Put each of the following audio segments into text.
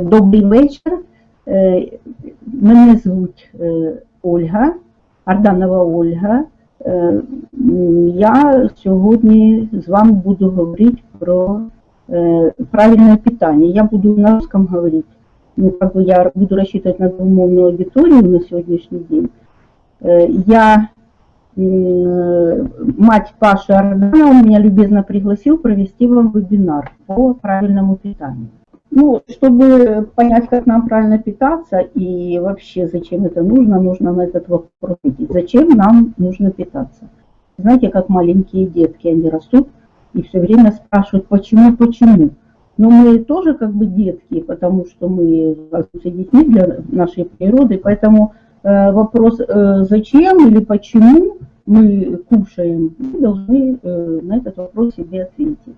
Добрий вечір. Мене звуть Ольга, Арданова Ольга. Я сьогодні з вами буду говорити про правильное питание. Я буду на русском говорить. Ну, как бы я буду рассчитывать на двумовную аудиторию на сегодняшний день. Я, мать Паши Арданова, меня любезно пригласил провести вам вебинар по правильному питанию. Ну, чтобы понять, как нам правильно питаться и вообще зачем это нужно, нужно на этот вопрос ответить. Зачем нам нужно питаться? Знаете, как маленькие детки, они растут и все время спрашивают, почему, почему. Но мы тоже как бы детки, потому что мы остаемся детьми для нашей природы, поэтому э, вопрос э, зачем или почему мы кушаем, мы должны э, на этот вопрос себе ответить.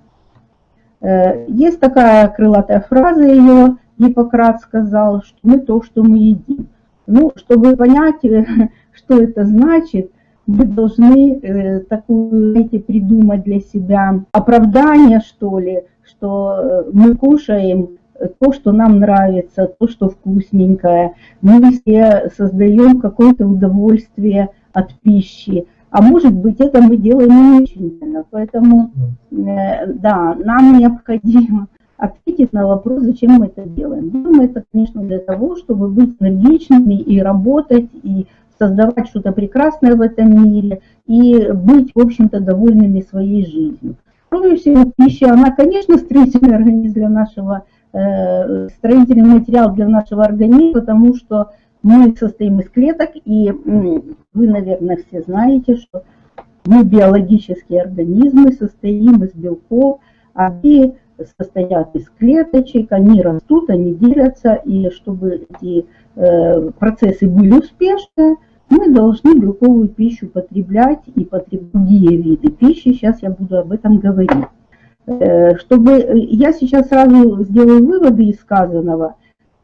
Э, Есть такая крылатая фраза ее, Гиппократ сказал, что мы то, что мы едим. Ну, чтобы понять, э, что это значит, мы должны э, такую, знаете, придумать для себя оправдание, что ли, что мы кушаем то, что нам нравится, то, что вкусненькое. Мы все создаем какое-то удовольствие от пищи. А может быть, это мы делаем не очень сильно. Поэтому, э, да, нам необходимо ответить на вопрос, зачем мы это делаем. Делаем мы это, конечно, для того, чтобы быть энергичными и работать, и создавать что-то прекрасное в этом мире, и быть, в общем-то, довольными своей жизнью. Кроме всего, пища, она, конечно, строительный организм для нашего, э, строительный материал для нашего организма, потому что мы состоим из клеток, и вы, наверное, все знаете, что мы биологические организмы, состоим из белков, они состоят из клеточек, они растут, они делятся, и чтобы эти э, процессы были успешны, мы должны белковую пищу потреблять и потреблять другие виды пищи. Сейчас я буду об этом говорить. Э, Чтобы э, я сейчас сразу сделаю выводы из сказанного,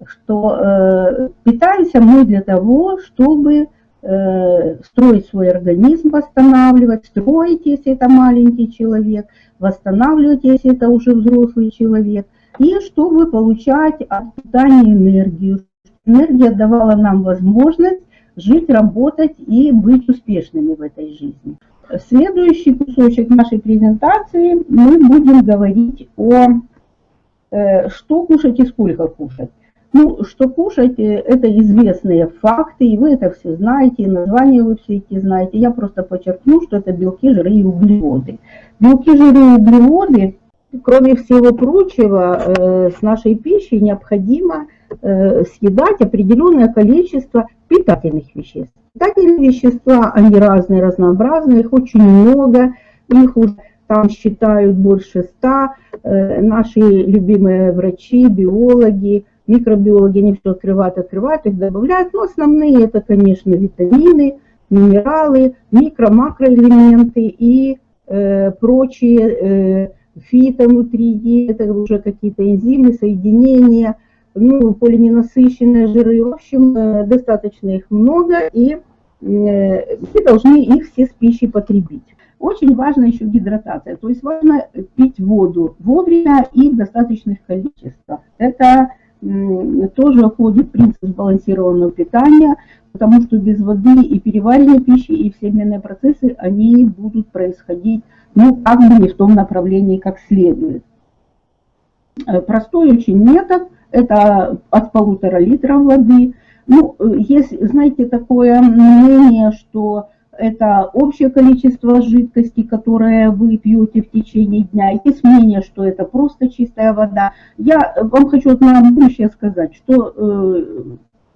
что э, питаемся мы для того, чтобы э, строить свой организм, восстанавливать, строить, если это маленький человек, восстанавливать, если это уже взрослый человек, и чтобы получать от питания энергию. Энергия давала нам возможность жить, работать и быть успешными в этой жизни. Следующий кусочек нашей презентации мы будем говорить о э, что кушать и сколько кушать. Ну, что кушать, это известные факты, и вы это все знаете, и названия вы все эти знаете. Я просто подчеркну, что это белки, жиры и углеводы. Белки, жиры и углеводы, кроме всего прочего, э, с нашей пищей необходимо э, съедать определенное количество питательных веществ. Питательные вещества, они разные, разнообразные, их очень много, их уже там считают больше ста. Э, Наши любимые врачи, биологи, микробиологи, они все открывают, открывают, их добавляют. Но основные это, конечно, витамины, минералы, микро, макроэлементы и э, прочие э, фитонутрии, это уже какие-то энзимы, соединения, ну, полиненасыщенные жиры, в общем, э, достаточно их много, и э, мы должны их все с пищей потребить. Очень важна еще гидратация, то есть важно пить воду вовремя и в достаточных количествах. Это тоже входит принцип сбалансированного питания, потому что без воды и переваривание пищи, и все обменные процессы, они будут происходить, ну, как бы не в том направлении, как следует. Э, Простой очень метод, это от полутора литров воды. Ну, э, есть, знаете, такое мнение, что это общее количество жидкости, которое вы пьете в течение дня. Есть мнение, что это просто чистая вода. Я вам хочу на будущее сказать, что э,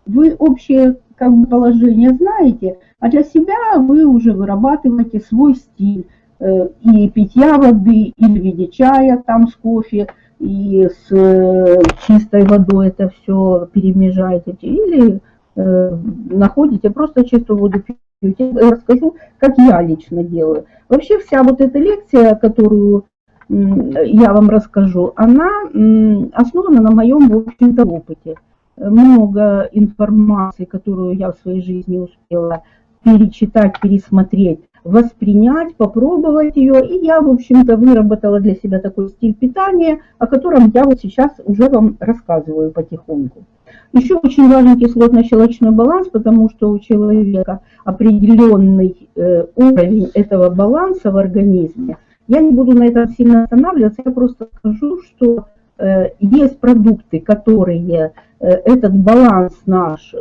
вы общее как бы, положение знаете, а для себя вы уже вырабатываете свой стиль э, и питья воды, и в виде чая там с кофе, и с э, чистой водой это все перемежаете, или э, находите просто чистую воду пьете. Я расскажу, как я лично делаю. Вообще вся вот эта лекция, которую я вам расскажу, она основана на моем, в общем-то, опыте. Много информации, которую я в своей жизни успела перечитать, пересмотреть, воспринять, попробовать ее. И я, в общем-то, выработала для себя такой стиль питания, о котором я вот сейчас уже вам рассказываю потихоньку. Еще очень важен кислотно-щелочной баланс, потому что у человека определенный э, уровень этого баланса в организме. Я не буду на этом сильно останавливаться, я просто скажу, что э, есть продукты, которые э, этот баланс наш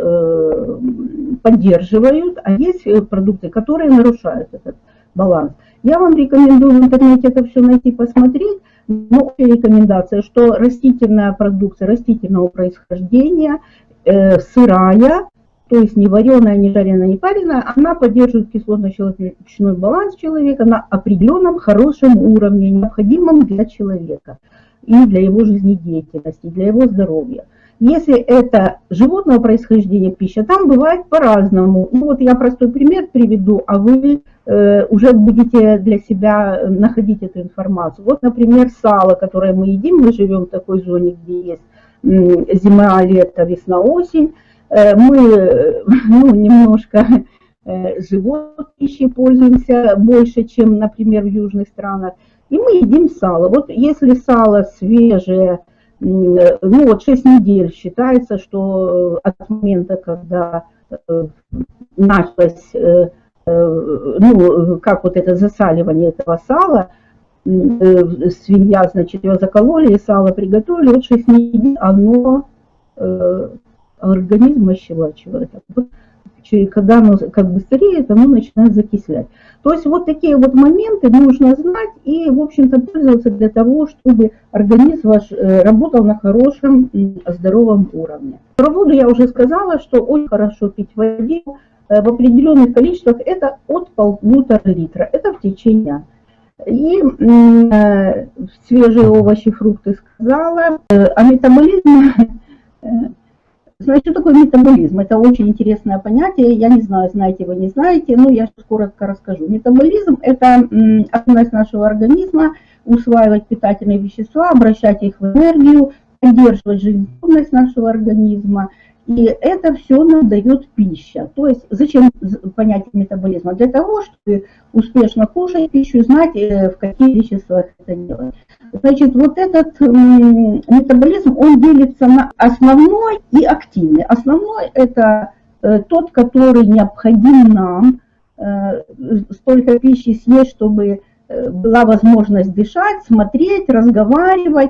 поддерживают, а есть продукты, которые нарушают этот баланс. Я вам рекомендую в интернете это все найти, посмотреть. Но рекомендация, что растительная продукция растительного происхождения, э, сырая, то есть не вареная, не жареная, не пареная, она поддерживает кислотно-щелочной баланс человека на определенном хорошем уровне, необходимом для человека и для его жизнедеятельности, для его здоровья. Если это животного происхождения пища, там бывает по-разному. Ну вот я простой пример приведу, а вы э, уже будете для себя находить эту информацию. Вот, например, сало, которое мы едим, мы живем в такой зоне, где есть э, зима, лето, весна, осень. Э, мы ну, немножко э, живот пищей пользуемся больше, чем, например, в южных странах. И мы едим сало. Вот если сало свежее, ну вот 6 недель считается, что э, от момента, когда э, началось, э, ну, как вот это засаливание этого сала, свинья, значит, ее закололи, и сало приготовили, вот 6 недель оно организм ощелачивает. И когда оно как бы стареет, оно начинает закислять. То есть вот такие вот моменты нужно знать и, в общем-то, пользоваться для того, чтобы организм ваш э, работал на хорошем, здоровом уровне. Про воду я уже сказала, что очень хорошо пить воду э, в определенных количествах, это от полутора литра, это в течение и э, свежие овощи, фрукты сказала. Э, а метаболизм Значит, что такое метаболизм? Это очень интересное понятие. Я не знаю, знаете вы, не знаете, но я сейчас коротко расскажу. Метаболизм – это особенность нашего организма усваивать питательные вещества, обращать их в энергию, поддерживать жизнеспособность нашего организма – и это все нам дает пища. То есть зачем понятие метаболизма? Для того, чтобы успешно кушать пищу, знать, э, в каких количествах это делать. Значит, вот этот метаболизм, он делится на основной и активный. Основной это э, тот, который необходим нам, э, столько пищи съесть, чтобы была возможность дышать, смотреть, разговаривать,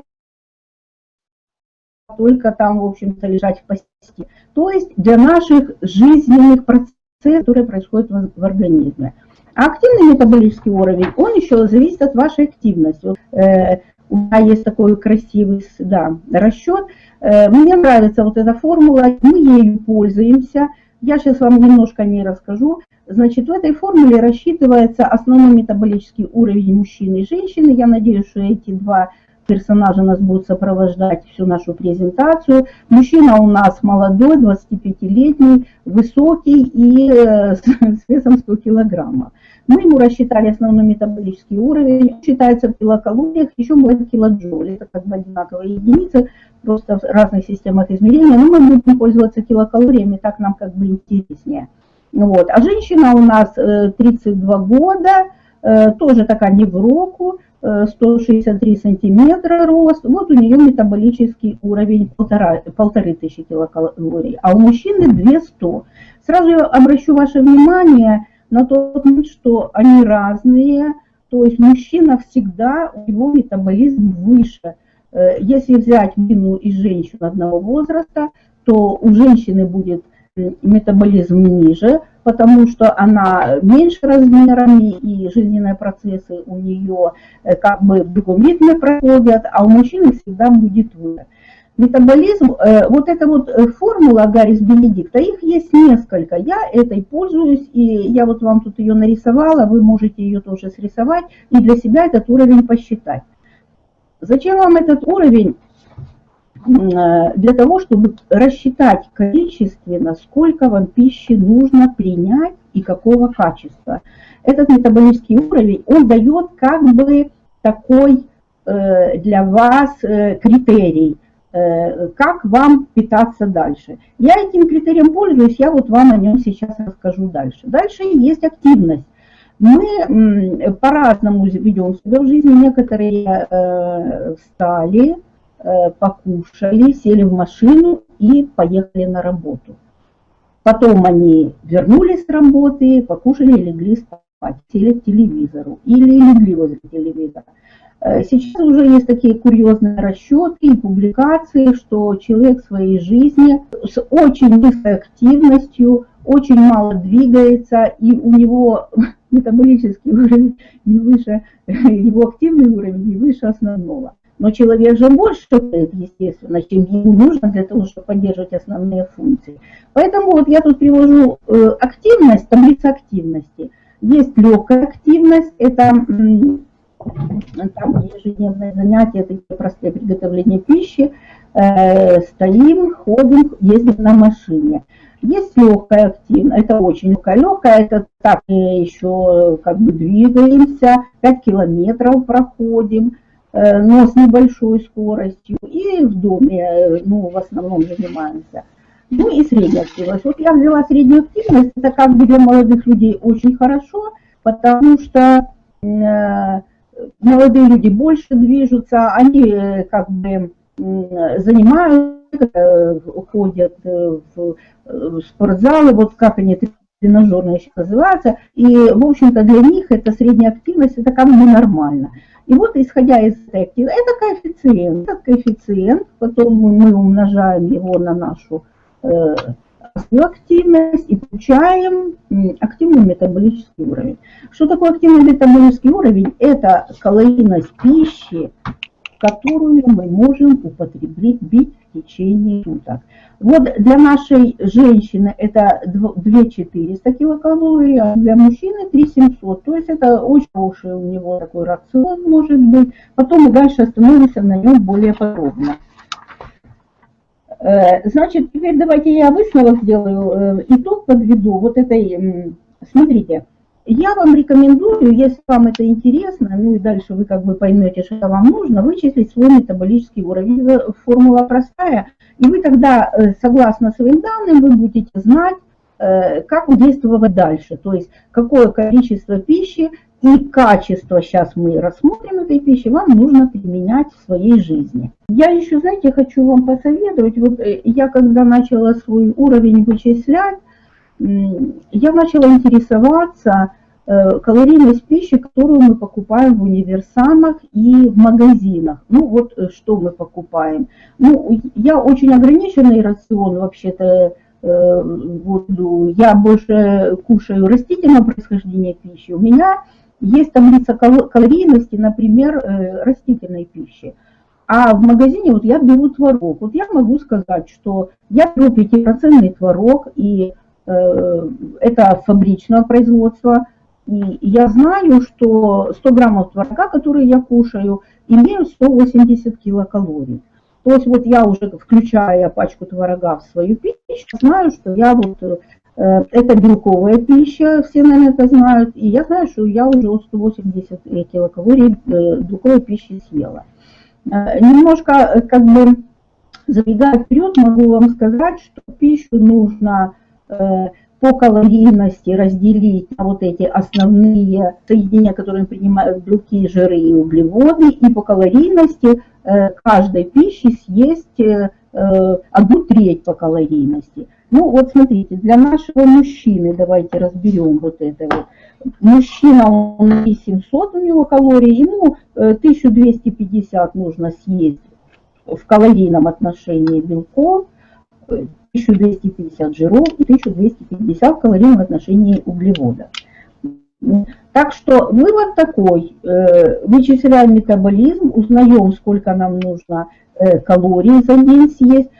только там, в общем-то, лежать в постели. То есть для наших жизненных процессов, которые происходят в организме. Активный метаболический уровень, он еще зависит от вашей активности. Э, у меня есть такой красивый да, расчет. Э, мне нравится вот эта формула, мы ею пользуемся. Я сейчас вам немножко о ней расскажу. Значит, в этой формуле рассчитывается основной метаболический уровень мужчины и женщины. Я надеюсь, что эти два персонажи нас будут сопровождать всю нашу презентацию. Мужчина у нас молодой, 25-летний, высокий и э, с весом 100 килограммов. Мы ему рассчитали основной метаболический уровень, считается в килокалориях, еще бывает килоджоуль. Это как бы одинаковые единицы, просто в разных системах измерения, но мы будем пользоваться килокалориями, так нам как бы интереснее. Вот. А женщина у нас 32 э, года, э, тоже такая не в року, 163 сантиметра рост, вот у нее метаболический уровень полтора, полторы тысячи килокалорий, а у мужчины 200. Сразу я обращу ваше внимание на то, что они разные, то есть мужчина всегда, у него метаболизм выше. Э, если взять мужчину и женщину одного возраста, то у женщины будет метаболизм ниже, потому что она меньше размерами, и жизненные процессы у нее э, как бы в другом ритме проходят, а у мужчины всегда будет выше. Метаболизм, э, вот эта вот э, формула Гаррис Бенедикта, их есть несколько, я этой пользуюсь, и я вот вам тут ее нарисовала, вы можете ее тоже срисовать, и для себя этот уровень посчитать. Зачем вам этот уровень? Э, для того, чтобы рассчитать количественно, сколько вам пищи нужно принять и какого качества. Этот метаболический уровень, он дает как бы такой э, для вас э, критерий, как вам питаться дальше. Я этим критерием пользуюсь, я вот вам о нем сейчас расскажу дальше. Дальше есть активность. Мы по-разному ведем себя в жизни. Некоторые встали, покушали, сели в машину и поехали на работу. Потом они вернулись с работы, покушали легли спать, сели к телевизору или легли возле телевизора. Э, сейчас уже есть такие курьезные расчеты и публикации, что человек в своей жизни с очень низкой активностью, очень мало двигается, и у него метаболический уровень не выше, его активный уровень не выше основного. Но человек же больше делает, естественно, чем ему нужно для того, чтобы поддерживать основные функции. Поэтому вот я тут привожу э, активность, таблица активности. Есть легкая активность, это там ежедневное занятие, такие простые приготовления пищи, э, стоим, ходим, ездим на машине. Есть легкая активность, это очень легкая. Легкая, это так еще как бы двигаемся, 5 километров проходим, но с небольшой скоростью. И в доме, э, ну, в основном занимаемся. Ну и средняя активность. Вот я взяла среднюю активность, это как бы для молодых людей очень хорошо, потому что молодые люди больше движутся, они э, как бы занимаются, э, ходят э, в спортзалы, вот как они тренажерные сейчас называются, и, в общем-то, для них эта средняя активность, это как бы нормально. И вот, исходя из этой это коэффициент, этот коэффициент, потом мы умножаем его на нашу свою активность и получаем активный метаболический уровень. Что такое активный метаболический уровень? Это калорийность пищи, которую мы можем употребить течение суток. Вот для нашей женщины это 2400 килокалорий, а для мужчины 3700. То есть это очень хороший у него такой рацион может быть. Потом мы дальше остановимся на нем более подробно. Э, значит, теперь давайте я высновок сделаю, э, итог подведу вот этой, смотрите, я вам рекомендую, если вам это интересно, ну и дальше вы как бы поймете, что вам нужно, вычислить свой метаболический уровень. Формула простая, и вы тогда, э, согласно своим данным, вы будете знать, как действовать дальше, то есть какое количество пищи и качество, сейчас мы рассмотрим этой пищи, вам нужно применять в своей жизни. Я еще, знаете, хочу вам посоветовать, вот э, я когда начала свой уровень вычислять, я начала интересоваться э, калорийность пищи, которую мы покупаем в универсамах и в магазинах. Ну вот э, что мы покупаем. Ну, я очень ограниченный рацион вообще-то буду. Я больше кушаю растительного происхождения пищи. У меня есть таблица калорийности, например, э, растительной пищи. А в магазине вот я беру творог. Вот я могу сказать, что я беру 5% творог, и э, это фабричного производства. И я знаю, что 100 граммов творога, которые я кушаю, имеют 180 килокалорий. То есть вот я уже, включая пачку творога в свою пищу, знаю, что я вот э, Э, это белковая пища, все, наверное, это знают. И я знаю, что я уже 180 килокалорий э, белковой пищи съела. Э, немножко, как бы, забегая вперед, могу вам сказать, что пищу нужно по калорийности разделить на вот эти основные соединения, которые принимают белки, жиры и углеводы, и по калорийности каждой пищи съесть одну треть по калорийности. Ну вот смотрите, для нашего мужчины, давайте разберем вот это вот. Мужчина, он 700 у него калорий, ему 1250 э, нужно съесть в калорийном отношении белков, 1250 жиров и 1250 в отношении углеводов. Так что вывод такой, э, вычисляем метаболизм, узнаем, сколько нам нужно э, калорий за день съесть,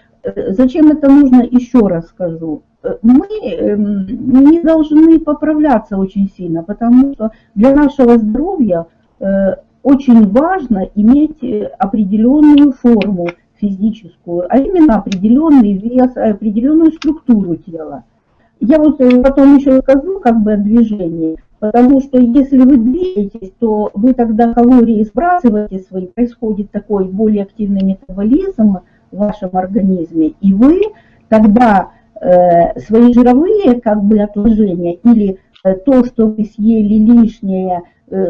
Зачем это нужно, еще раз скажу. Мы эм, не должны поправляться очень сильно, потому что для нашего здоровья э, очень важно иметь э, определенную форму физическую, а именно определенный вес, определенную структуру тела. Я вот э, потом еще скажу как бы о движении, потому что если вы двигаетесь, то вы тогда калории сбрасываете свои, происходит такой более активный метаболизм, в вашем организме, и вы тогда э, свои жировые как бы отложения или то, что вы съели лишнее,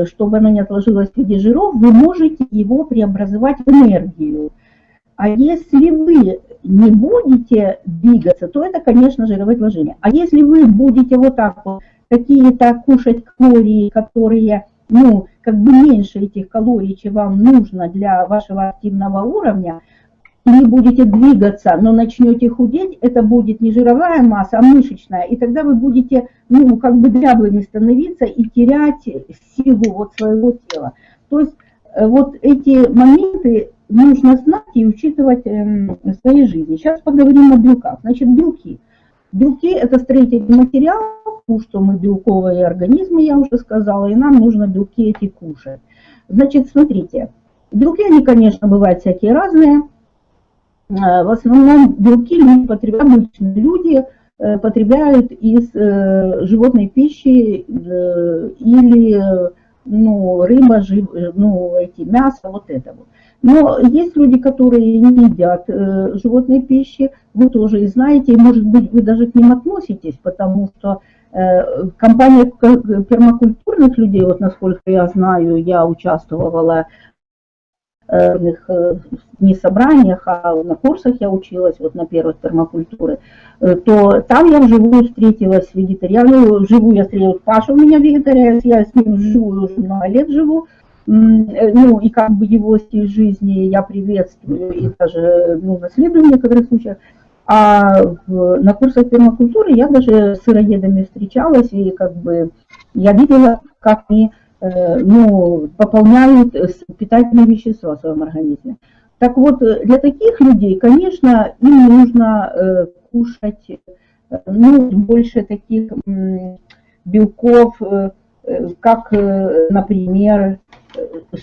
чтобы оно не отложилось в виде жиров, вы можете его преобразовать в энергию. А если вы не будете двигаться, то это, конечно, жировое отложение. А если вы будете вот так вот какие-то кушать калории, которые, ну, как бы меньше этих калорий, чем вам нужно для вашего активного уровня, и не будете двигаться, но начнете худеть, это будет не жировая масса, а мышечная. И тогда вы будете, ну, как бы дряблыми становиться и терять силу вот своего тела. То есть э, вот эти моменты нужно знать и учитывать эм, в своей жизни. Сейчас поговорим о белках. Значит, белки. Белки – это строительный материал, потому что мы белковые организмы, я уже сказала, и нам нужно белки эти кушать. Значит, смотрите, белки, они, конечно, бывают всякие разные. Э, в основном белки люди обычные люди э, потребляют из э, животной пищи или ну, рыба, ну, эти, мясо, вот это вот. Но есть люди, которые не едят э, животной пищи, вы тоже и знаете, и может быть вы даже к ним относитесь, потому что э, компания пермакультурных людей, вот насколько я знаю, я участвовала э, не собраниях, а на курсах я училась, вот на первых пермакультуры, то там я вживую встретилась с вегетарианами, вживую я встретилась, Паша у меня вегетарианец, я с ним вживую уже много лет живу, Э, ну, и как бы его стиль жизни я приветствую и даже ну, наследую в некоторых случаях. А в, на курсах пермакультуры я даже с сыроедами встречалась, и как бы я видела, как они э, ну, пополняют питательные вещества в своем организме. Так вот, для таких людей, конечно, им нужно э, кушать э, ну, больше таких э, белков, э, как, э, например,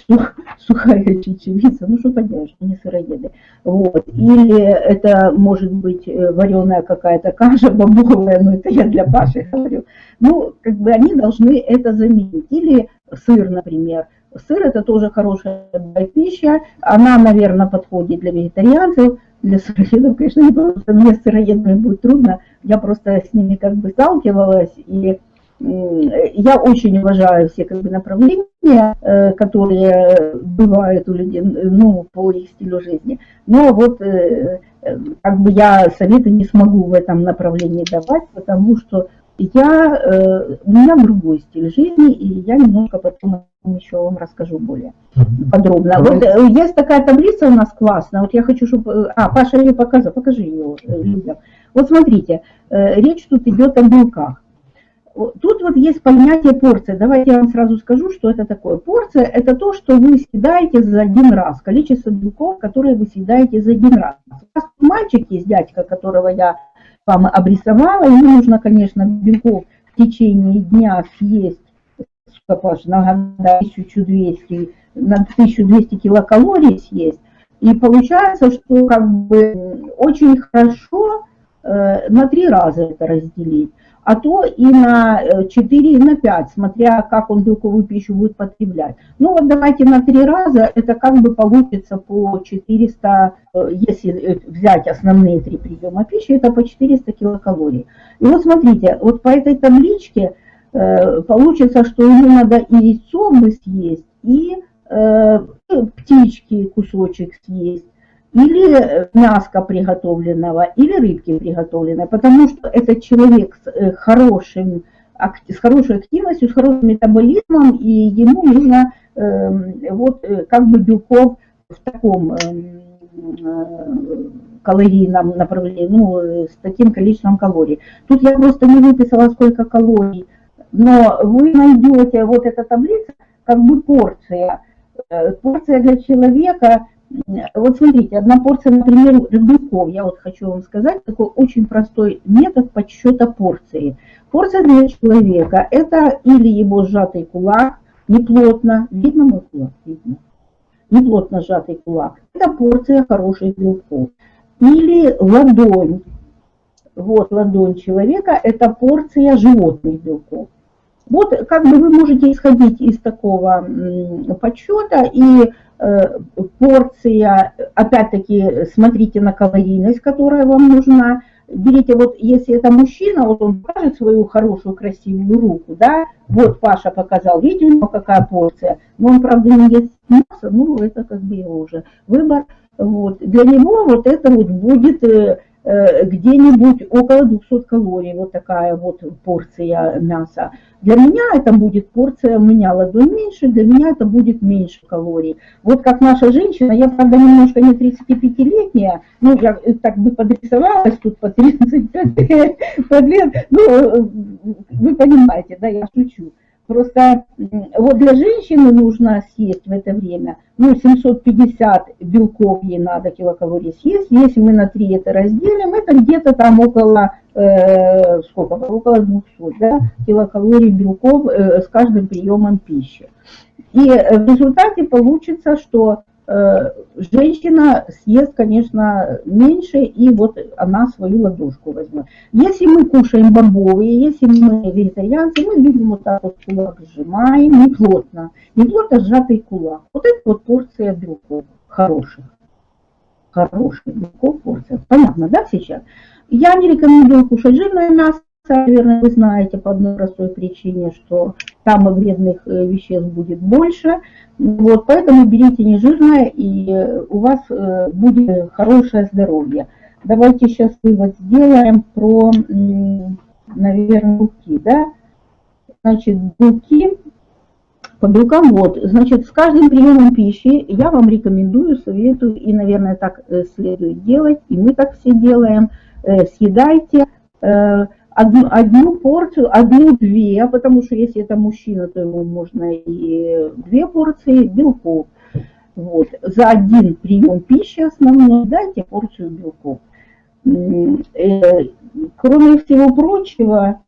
сух, сухая чечевица, ну что поделаешь, не сыроеды. Вот. Или это может быть э, вареная какая-то каша бобовая, но это я для Паши говорю. Ну, как бы они должны это заменить. Или сыр, например. Сыр это тоже хорошая пища, она, наверное, подходит для вегетарианцев, для сыроедов, конечно, не просто мне с сыроедами будет трудно, я просто с ними как бы сталкивалась, и я очень уважаю все как бы, направления, э, которые бывают у людей ну, по их стилю жизни. Но вот э, э, как бы я советы не смогу в этом направлении давать, потому что я, у меня другой стиль жизни, и я немножко потом еще вам расскажу более подробно. Вот есть такая таблица у нас классная, вот я хочу, чтобы... А, Паша ее показал, покажи ее людям. Вот смотрите, речь тут идет о белках. Тут вот есть понятие порция. Давайте я вам сразу скажу, что это такое. Порция – это то, что вы съедаете за один раз, количество белков, которые вы съедаете за один раз. У вас мальчик есть, дядька, которого я вам обрисовала, ему нужно, конечно, белков в течение дня съесть, Паш, на 1200, на 1200 килокалорий съесть. И получается, что как бы очень хорошо э, на три раза это разделить а то и на 4, и на 5, смотря как он белковую пищу будет потреблять. Ну вот давайте на 3 раза, это как бы получится по 400, э, если э, взять основные три приема пищи, это по 400 килокалорий. И вот смотрите, вот по этой табличке э, получится, что ему надо и яйцо бы съесть, и птички кусочек съесть, или э, мяска приготовленного, или рыбки приготовленной, потому что этот человек с э, хорошим с хорошей активностью, с хорошим метаболизмом, и ему нужно эм, вот э, как бы белков в таком эм, калорийном направлении, ну, с таким количеством калорий. Тут я просто не выписала, сколько калорий, но вы найдете вот эта таблица, как бы порция. Порция для человека вот смотрите, одна порция, например, белков, я вот хочу вам сказать, такой очень простой метод подсчета порции. Порция для человека – это или его сжатый кулак, неплотно, видно мой кулак? Видно. Неплотно сжатый кулак. Это порция хороших белков. Или ладонь. Вот ладонь человека – это порция животных белков. Вот как бы вы можете исходить из такого подсчета и порция, опять-таки, смотрите на калорийность, которая вам нужна, берите, вот если это мужчина, вот он покажет свою хорошую, красивую руку, да, вот Паша показал, видите, у него какая порция, но он, правда, не ест мясо, ну, это как бы его уже выбор, вот. Для него вот это вот будет э, Э, где-нибудь около 200 калорий, вот такая вот порция мяса. Для меня это будет порция, у меня ладонь меньше, для меня это будет меньше калорий. Вот как наша женщина, я, правда, немножко не 35-летняя, ну, я так бы подрисовалась тут по 35 лет, ну, э, вы понимаете, да, я шучу. Просто вот для женщины нужно съесть в это время, ну, 750 белков ей надо килокалорий съесть. Если мы на 3 это разделим, это где-то там около, э, сколько, около 200 да, килокалорий белков э, с каждым приемом пищи. И в результате получится, что Э, женщина съест, конечно, меньше, и вот она свою ладошку возьмет. Если мы кушаем бобовые, если мы вегетарианцы, мы любим вот так вот кулак сжимаем, не плотно, не плотно сжатый кулак. Вот это вот порция белков хороших. Хороших белков порция. Понятно, да, сейчас? Я не рекомендую кушать жирное мясо, наверное, вы знаете по одной простой причине, что там вредных э, веществ будет больше. Вот, поэтому берите нежирное, и у вас э, будет хорошее здоровье. Давайте сейчас вывод сделаем про, наверное, белки. Да? Значит, белки, по белкам вот, значит, с каждым приемом пищи я вам рекомендую, советую, и, наверное, так э, следует делать, и мы так все делаем, съедайте одну, одну порцию, одну-две, потому что если это мужчина, то ему можно и две порции белков. Вот. За один прием пищи основной дайте порцию белков. Э, кроме всего прочего,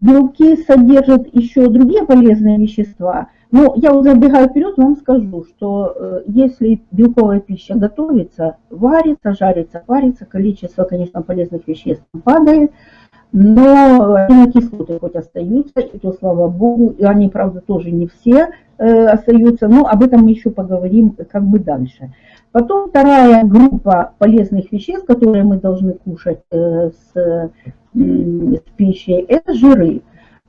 белки содержат еще другие полезные вещества – ну, я уже забегаю вперед, вам скажу, что э, если белковая пища готовится, варится, жарится, варится, количество, конечно, полезных веществ падает, но аминокислоты хоть остаются, и то слава богу, и они, правда, тоже не все э, остаются, но об этом мы еще поговорим как бы дальше. Потом вторая группа полезных веществ, которые мы должны кушать э, с, с пищей, это жиры.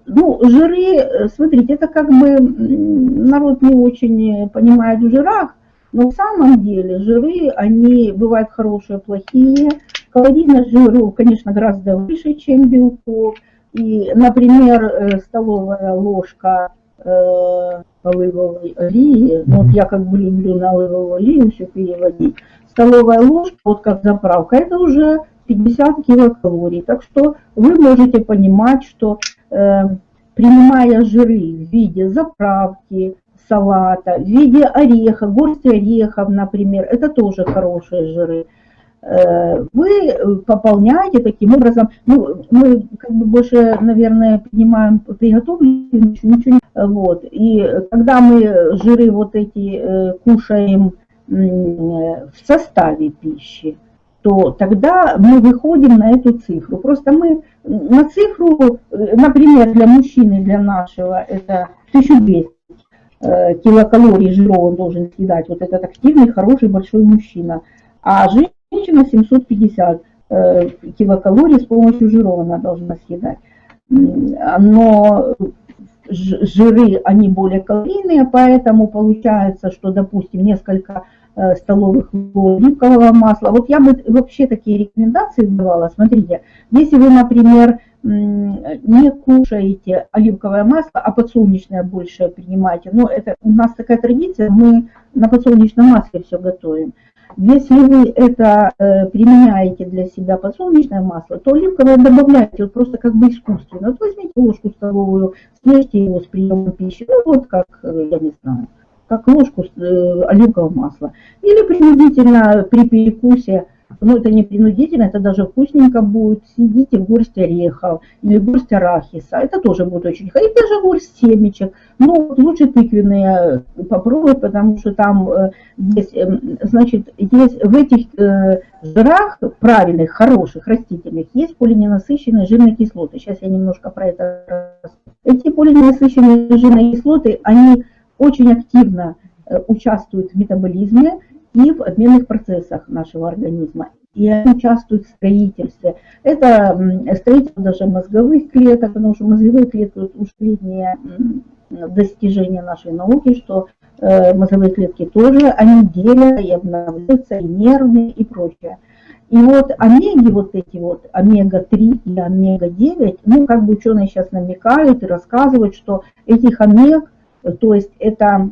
Ну, жиры, э, смотрите, это как бы народ не очень понимает в жирах, но в самом деле жиры, они бывают хорошие, плохие. Калорийность жиров, конечно, гораздо выше, чем белков. И, например, э, столовая ложка э, оливковой олии, ну, вот я как бы люблю на оливковую олию все переводить, столовая ложка, вот как заправка, это уже 50 килокалорий. Так что вы можете понимать, что э, принимая жиры в виде заправки, салата, в виде ореха, горсти орехов, например, это тоже хорошие жиры, э, вы пополняете таким образом, ну, мы как бы больше, наверное, принимаем приготовленную, ничего не... Вот, и когда мы жиры вот эти э, кушаем в составе пищи, то тогда мы выходим на эту цифру. Просто мы на цифру, например, для мужчины, для нашего, это 1200 э, килокалорий жира он должен съедать. Вот этот активный, хороший, большой мужчина. А женщина 750 э, килокалорий с помощью жиров она должна съедать. Но жиры, они более калорийные, поэтому получается, что, допустим, несколько столовых ложек оливкового масла. Вот я бы вообще такие рекомендации давала. Смотрите, если вы, например, не кушаете оливковое масло, а подсолнечное больше принимаете, но это у нас такая традиция, мы на подсолнечном масле все готовим. Если вы это э, применяете для себя подсолнечное масло, то оливковое добавляйте вот просто как бы искусственно. Вот возьмите ложку столовую, съешьте его с приемом пищи, ну вот как, э, я не знаю, как ложку э, оливкового масла. Или принудительно при перекусе, ну это не принудительно, это даже вкусненько будет, съедите горсть орехов или горсть арахиса, это тоже будет очень хорошо, и даже горсть семечек, ну лучше тыквенные попробовать, потому что там э, есть, эм, значит, есть в этих э, жирах правильных, хороших, растительных, есть полиненасыщенные жирные кислоты. Сейчас я немножко про это Эти полиненасыщенные жирные кислоты, они очень активно э, участвуют в метаболизме и в обменных процессах нашего организма. и они участвуют в строительстве. Это строительство даже мозговых клеток, потому что мозговые клетки ушли не достижение нашей науки, что э, мозговые клетки тоже, они делятся и обновляются, и нервные, и прочее. И вот омеги, вот эти вот, омега-3 и омега-9, ну, как бы ученые сейчас намекают и рассказывают, что этих омег, то есть это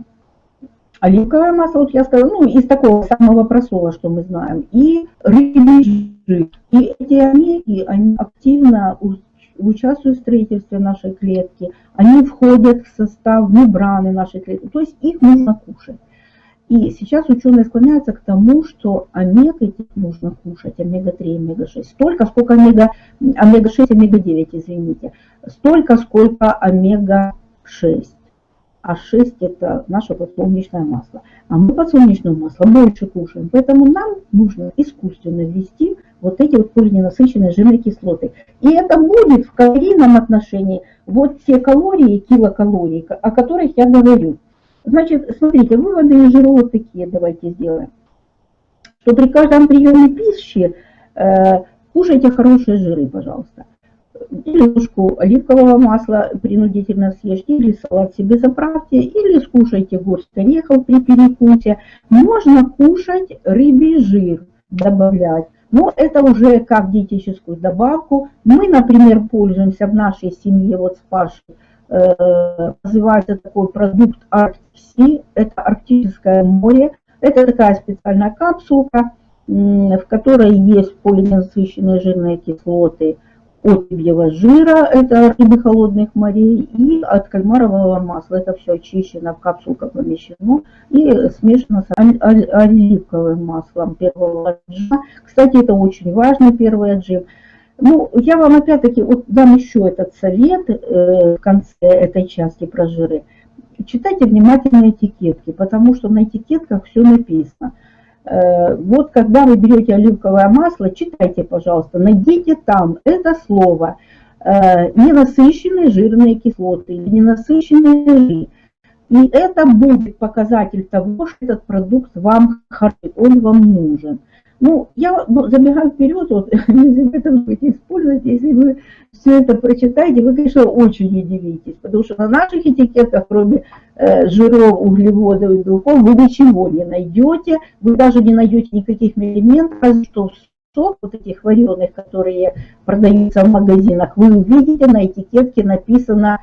оливковое масло, вот я сказала, ну, из такого самого простого, что мы знаем, и рыбий жир. И эти омеги, они активно участвуют в строительстве нашей клетки, они входят в состав мембраны нашей клетки, то есть их нужно кушать. И сейчас ученые склоняются к тому, что омега этих нужно кушать, омега-3, омега-6, столько, сколько омега, омега-6, омега-9, извините, столько, сколько омега-6 а 6 это наше подсолнечное масло. А мы подсолнечное масло больше кушаем, поэтому нам нужно искусственно ввести вот эти вот полиненасыщенные жирные кислоты. И это будет в калорийном отношении вот те калории, килокалории, о которых я говорю. Значит, смотрите, выводы из жира вот такие давайте сделаем. Что при каждом приеме пищи э, кушайте хорошие жиры, пожалуйста ложку оливкового масла принудительно съешьте, или салат себе заправьте, или скушайте горсть орехов при перекусе. Можно кушать рыбий жир, добавлять. Но это уже как диетическую добавку. Мы, например, пользуемся в нашей семье, вот с Пашей, э, называется такой продукт Арктиси, это Арктическое море. Это такая специальная капсулка, в которой есть полиненасыщенные жирные кислоты, от рыбьего жира, это рыбы холодных морей, и от кальмарового масла. Это все очищено, в капсулках помещено и смешано с оливковым маслом первого отжима. Кстати, это очень важный первый отжим. Ну, я вам опять-таки вот дам еще этот совет э, в конце этой части про жиры. Читайте внимательно этикетки, потому что на этикетках все написано. Э, вот когда вы берете оливковое масло, читайте, пожалуйста, найдите там это слово э, ненасыщенные жирные кислоты или ненасыщенные жиры. И это будет показатель того, что этот продукт вам хороший, он вам нужен. Ну, я ну, забегаю вперед, вот, это будете использовать, если вы все это прочитаете, вы, конечно, очень удивитесь, потому что на наших этикетках, кроме э, жиров, углеводов и белков, вы ничего не найдете, вы даже не найдете никаких элементов, разве что сок вот этих вареных, которые продаются в магазинах, вы увидите на этикетке написано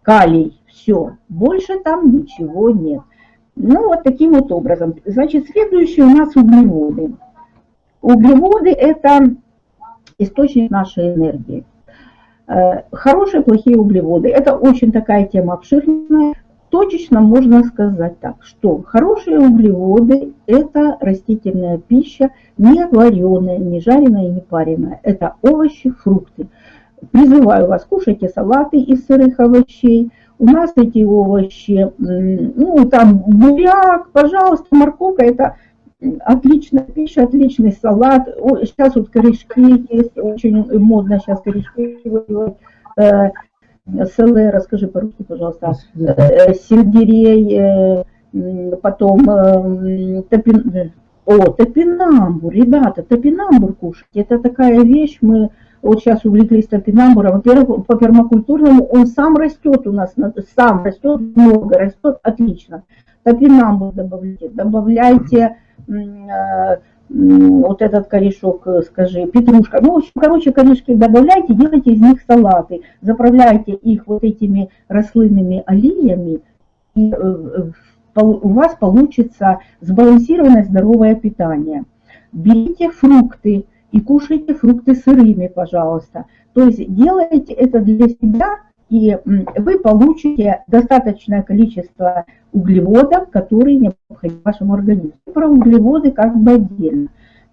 калий, все, больше там ничего нет. Ну, вот таким вот образом. Значит, следующие у нас углеводы. Углеводы – это источник нашей энергии. Э, хорошие, плохие углеводы – это очень такая тема обширная. Точечно можно сказать так, что хорошие углеводы – это растительная пища, не вареная, не жареная не пареная. Это овощи, фрукты. Призываю вас, кушайте салаты из сырых овощей. У нас эти овощи, ну там буряк, пожалуйста, морковка – это Отличная пища, отличный салат. Сейчас вот корешки есть, очень модно сейчас корешки выделать. Э, селе, расскажи по-русски, пожалуйста. Э, сельдерей, э, потом топин... О, топинамбур, ребята, топинамбур кушать. Это такая вещь, мы вот сейчас увлеклись топинамбуром. Во-первых, по пермакультурному он сам растет у нас, сам растет, много растет, отлично. Топинамбур добавляйте, добавляйте Э, вот этот корешок, э, скажи, петрушка. Ну, в общем, короче, корешки добавляйте, делайте из них салаты, заправляйте их вот этими рослинными олеями, и э, у вас получится сбалансированное здоровое питание. Берите фрукты и кушайте фрукты сырыми, пожалуйста. То есть делайте это для себя, и вы получите достаточное количество углеводов, которые необходимы вашему организму. Про углеводы как бы отдельно.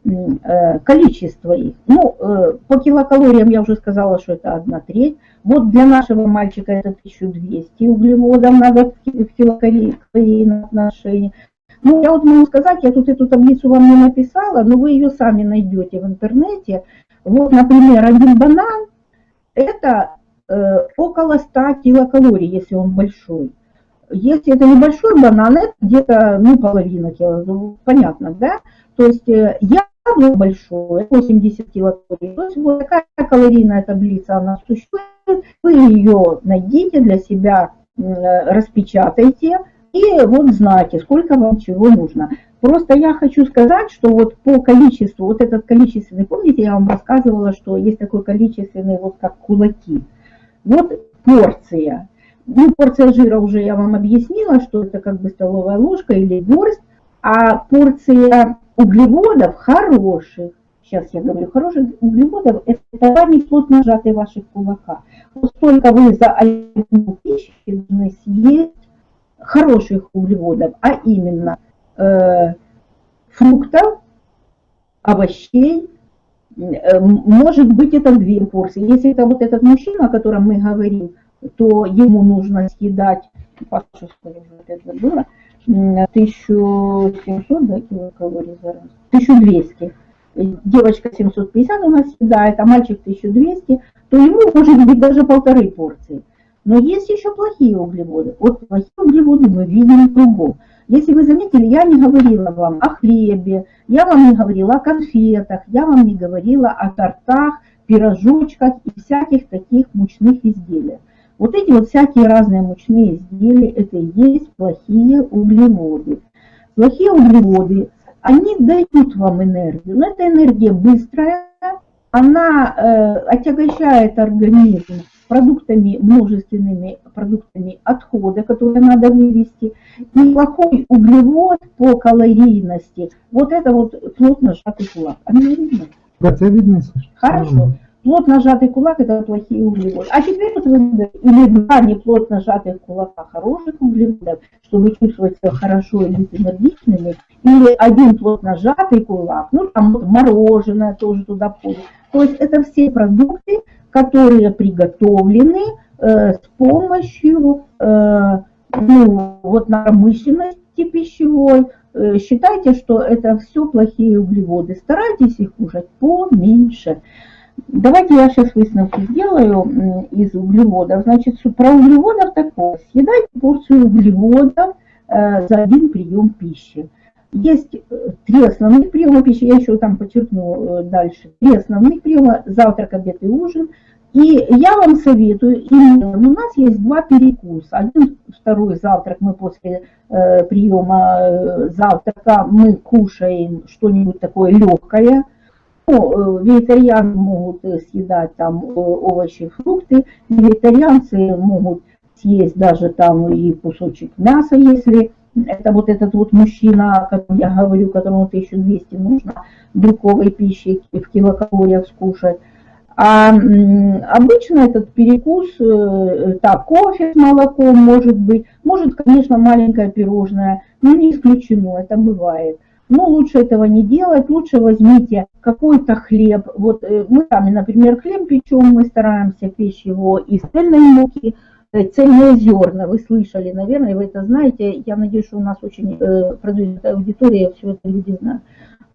Э, количество их. Ну, э, по килокалориям я уже сказала, что это одна треть. Вот для нашего мальчика это 1200 углеводов надо в килокалорийном отношении. Ну, я вот могу сказать, я тут эту таблицу вам не написала, но вы ее сами найдете в интернете. Вот, например, один банан – это э, около 100 килокалорий, если он большой. Если это небольшой банан, это где-то, ну, половина кило, ну, понятно, да? То есть э, яблоко большое, 80 килокалорий. То есть вот такая калорийная таблица, она существует. Вы ее найдите для себя, распечатайте и вот знаете, сколько вам чего нужно. Просто я хочу сказать, что вот по количеству, вот этот количественный, помните, я вам рассказывала, что есть такой количественный, вот как кулаки. Вот порция. Ну, порция жира уже я вам объяснила, что это как бы столовая ложка или горсть, а порция углеводов хороших, сейчас я говорю, хороших углеводов, это товарный плотно сжатый в ваших кулаках. Вот столько вы за одну пищу должны съесть хороших углеводов, а именно э, фруктов, овощей, э, может быть это две порции. Если это вот этот мужчина, о котором мы говорим, то ему нужно съедать, Паша, сколько это было, 1700 да, килокалорий за раз, 1200. Девочка 750 у нас съедает, а мальчик 1200, то ему может быть даже полторы порции. Но есть еще плохие углеводы. Вот плохие углеводы мы видим в другом. Если вы заметили, я не говорила вам о хлебе, я вам не говорила о конфетах, я вам не говорила о тортах, пирожочках и всяких таких мучных изделиях. Вот эти вот всякие разные мучные изделия, это и есть плохие углеводы. Плохие углеводы, они дают вам энергию, но эта энергия быстрая, она э, отягощает организм продуктами, множественными продуктами отхода, которые надо вывести. И плохой углевод по калорийности, вот это вот плотно сжатый кулак. А мне видно? Да, это видно. Хорошо. Плотно сжатый кулак – это плохие углеводы. А теперь вот вы или два неплотно сжатых кулака хороших углеводов, чтобы чувствовать себя хорошо и быть энергичными, или один плотно сжатый кулак, ну там мороженое тоже туда входит. То есть это все продукты, которые приготовлены э, с помощью э, ну, вот промышленности пищевой. Э, считайте, что это все плохие углеводы. Старайтесь их кушать поменьше. Давайте я сейчас выставку сделаю из углеводов. Значит, про углеводов такое. Съедайте порцию углеводов э, за один прием пищи. Есть э, три основных приема пищи, я еще там подчеркну э, дальше. Три основных приема, завтрак, обед и ужин. И я вам советую, именно у нас есть два перекуса. Один, второй завтрак мы после э, приема э, завтрака мы кушаем что-нибудь такое легкое, ну, вегетарианцы могут съедать там овощи, фрукты, вегетарианцы могут съесть даже там и кусочек мяса, если это вот этот вот мужчина, котором я говорю, которому 1200 нужно белковой пищи в килокалориях скушать. А обычно этот перекус, так, кофе с молоком может быть, может, конечно, маленькое пирожное, но не исключено, это бывает. Но лучше этого не делать, лучше возьмите какой-то хлеб. Вот э, мы сами, например, хлеб печем, мы стараемся печь его из цельной муки, э, цельные зерна, вы слышали, наверное, вы это знаете. Я надеюсь, что у нас очень э, продвинутая аудитория, все это люди знают.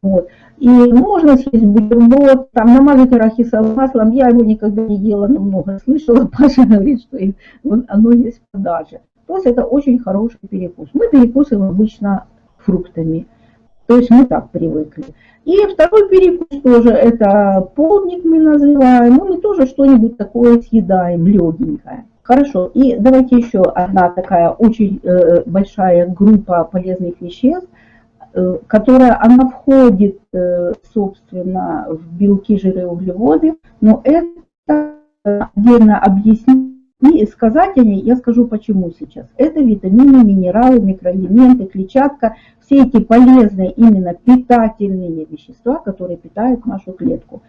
Вот. И можно съесть бутерброд, там намазать арахисовым маслом. Я его никогда не ела, но много слышала. Паша говорит, что оно есть в продаже. То есть это очень хороший перекус. Мы перекусываем обычно фруктами. То есть мы так привыкли. И второй перекус тоже, это полдник мы называем, ну мы тоже что-нибудь такое съедаем, легенькое. Хорошо, и давайте еще одна такая очень э, большая группа полезных веществ, э, которая, она входит, э, собственно, в белки, жиры углеводы, но это отдельно объяснить и сказать о ней я скажу почему сейчас. Это витамины, минералы, микроэлементы, клетчатка, все эти полезные именно питательные вещества, которые питают нашу клетку.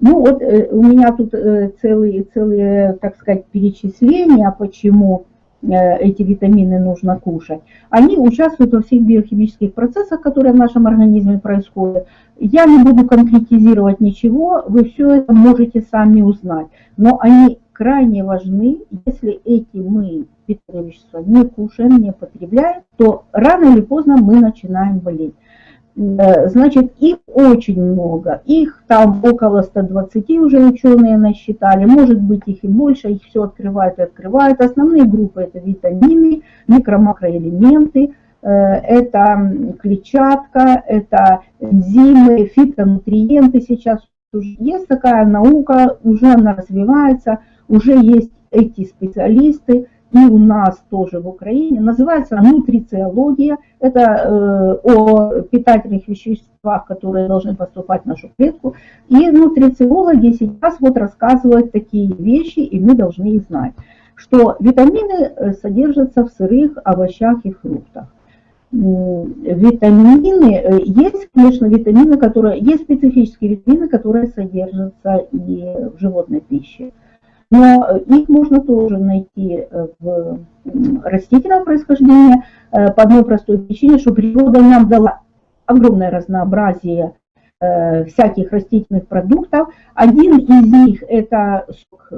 Ну вот э, у меня тут э, целые, целые, так сказать, перечисления, почему эти витамины нужно кушать. Они участвуют во всех биохимических процессах, которые в нашем организме происходят. Я не буду конкретизировать ничего, вы все это можете сами узнать. Но они крайне важны. Если эти мы питательные вещества не кушаем, не потребляем, то рано или поздно мы начинаем болеть. Э, значит, их очень много, их там около 120 уже ученые насчитали, может быть их и больше, их все открывают и открывают. Основные группы это витамины, микро-макроэлементы, это клетчатка, это энзимы, фитонутриенты сейчас есть. Такая наука, уже она развивается, уже есть эти специалисты, и у нас тоже в Украине, называется нутрициология. Это э, о питательных веществах, которые должны поступать в нашу клетку. И нутрициологи сейчас вот рассказывают такие вещи, и мы должны их знать, что витамины э, содержатся в сырых овощах и фруктах. Витамины, э, есть, конечно, витамины, которые, есть специфические витамины, которые содержатся и в животной пище. Но их можно тоже найти э, в растительном происхождении э, по одной простой причине, что природа нам дала огромное разнообразие э, всяких растительных продуктов. Один из них это сок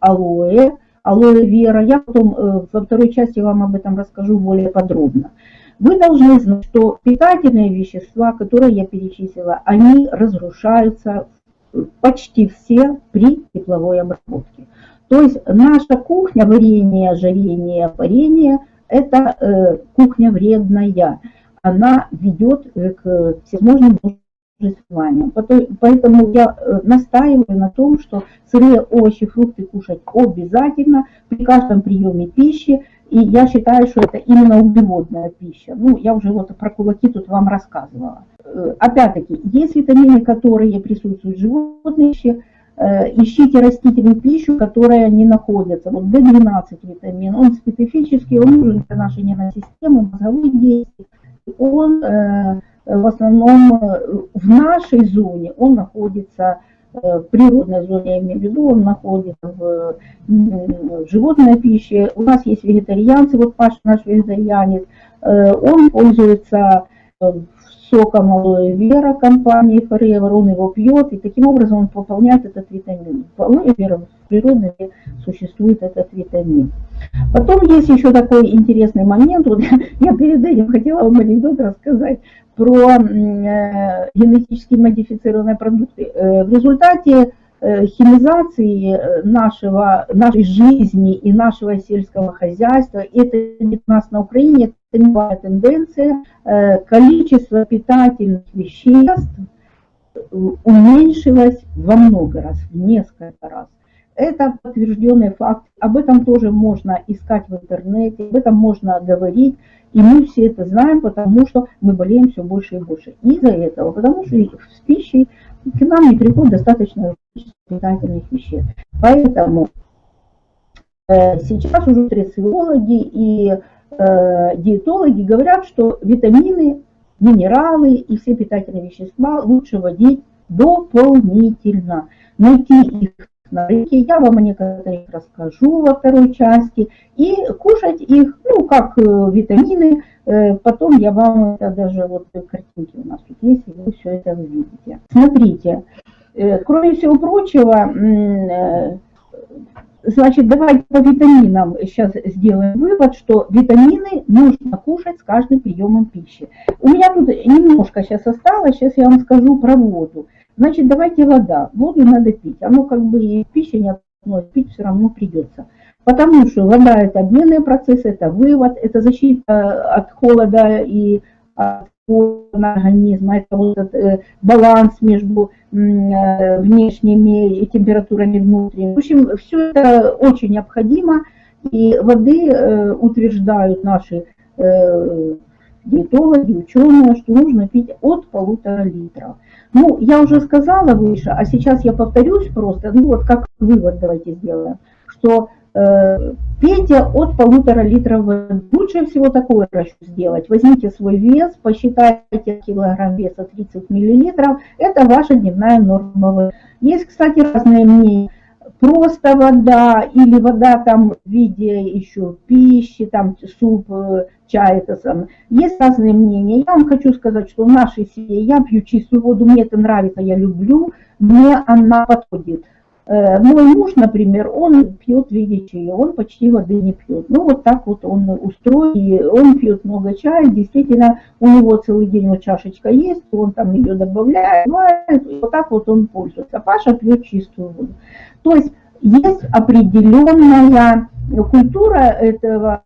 алоэ, алоэ вера. Я потом во второй части вам об этом расскажу более подробно. Вы должны знать, что питательные вещества, которые я перечислила, они разрушаются почти все при тепловой обработке. То есть наша кухня, варенье, жарение, парение, это э, кухня вредная. Она ведет э, к всевозможным заболеваниям. Поэтому я э, настаиваю на том, что сырые овощи, фрукты кушать обязательно при каждом приеме пищи. И я считаю, что это именно углеводная пища. Ну, я уже вот про кулаки тут вам рассказывала. Э, опять-таки, есть витамины, которые присутствуют в животной пище, э, ищите растительную пищу, которая не находится. Вот B12 витамин, он специфический, он нужен для нашей нервной системы, мозговой действий. Он э, в основном в нашей зоне, он находится природной зоне, я имею в виду, он находится в, в животной пище. У нас есть вегетарианцы, вот Паша наш вегетарианец, он пользуется соком алоэ вера компании Forever, он его пьет, и таким образом он пополняет этот витамин. В алоэ вера в природе существует этот витамин. Потом есть еще такой интересный момент, вот я перед этим хотела вам анекдот рассказать про э, генетически модифицированные продукты. Э, в результате Э, химизации нашего, нашей жизни и нашего сельского хозяйства. Это не у нас на Украине, новая тенденция. Э, количество питательных веществ уменьшилось во много раз, в несколько раз. Это подтвержденный факт. Об этом тоже можно искать в интернете, об этом можно говорить. И мы все это знаем, потому что мы болеем все больше и больше. Из-за этого, потому что с пищей к нам не приходит достаточно питательных веществ. Поэтому э, сейчас уже нутрициологи и диетологи говорят, что витамины, минералы и все питательные вещества лучше вводить дополнительно. Найти их на рынке, я вам о некоторых расскажу во второй части, и кушать их, ну, как э, витамины, э, потом я вам это даже, вот картинки у нас тут есть, и вы все это увидите. Смотрите, Э, кроме всего прочего, э, значит, давайте по витаминам сейчас сделаем вывод, что витамины нужно кушать с каждым приемом пищи. У меня тут немножко сейчас осталось, сейчас я вам скажу про воду. Значит, давайте вода. Воду надо пить. Оно как бы и пища не относится, пить все равно придется. Потому что вода это обменные процессы, это вывод, это защита от холода и от организма, это вот этот э, баланс между э, внешними температурами внутренними. В общем, все это очень необходимо, и воды э, утверждают наши диетологи, ученые, что нужно пить от полутора литров. Ну, я уже сказала выше, а сейчас я повторюсь просто, ну вот как вывод давайте сделаем, что Э, пейте от полутора литров воды. Лучше всего такой расчет сделать. Возьмите свой вес, посчитайте килограмм веса 30 миллилитров. Это ваша дневная норма. Есть, кстати, разные мнения. Просто вода или вода там в виде еще пищи, там суп, э, чай, это сам. Есть разные мнения. Я вам хочу сказать, что в нашей семье я пью чистую воду, мне это нравится, я люблю, мне она подходит. Э, мой муж, например, он пьет виде он почти воды не пьет. Ну, вот так вот он устроен, он пьет много чая, действительно, у него целый день вот чашечка есть, он там ее добавляет, и вот так вот он пользуется. Паша пьет чистую воду. То есть есть определенная культура этого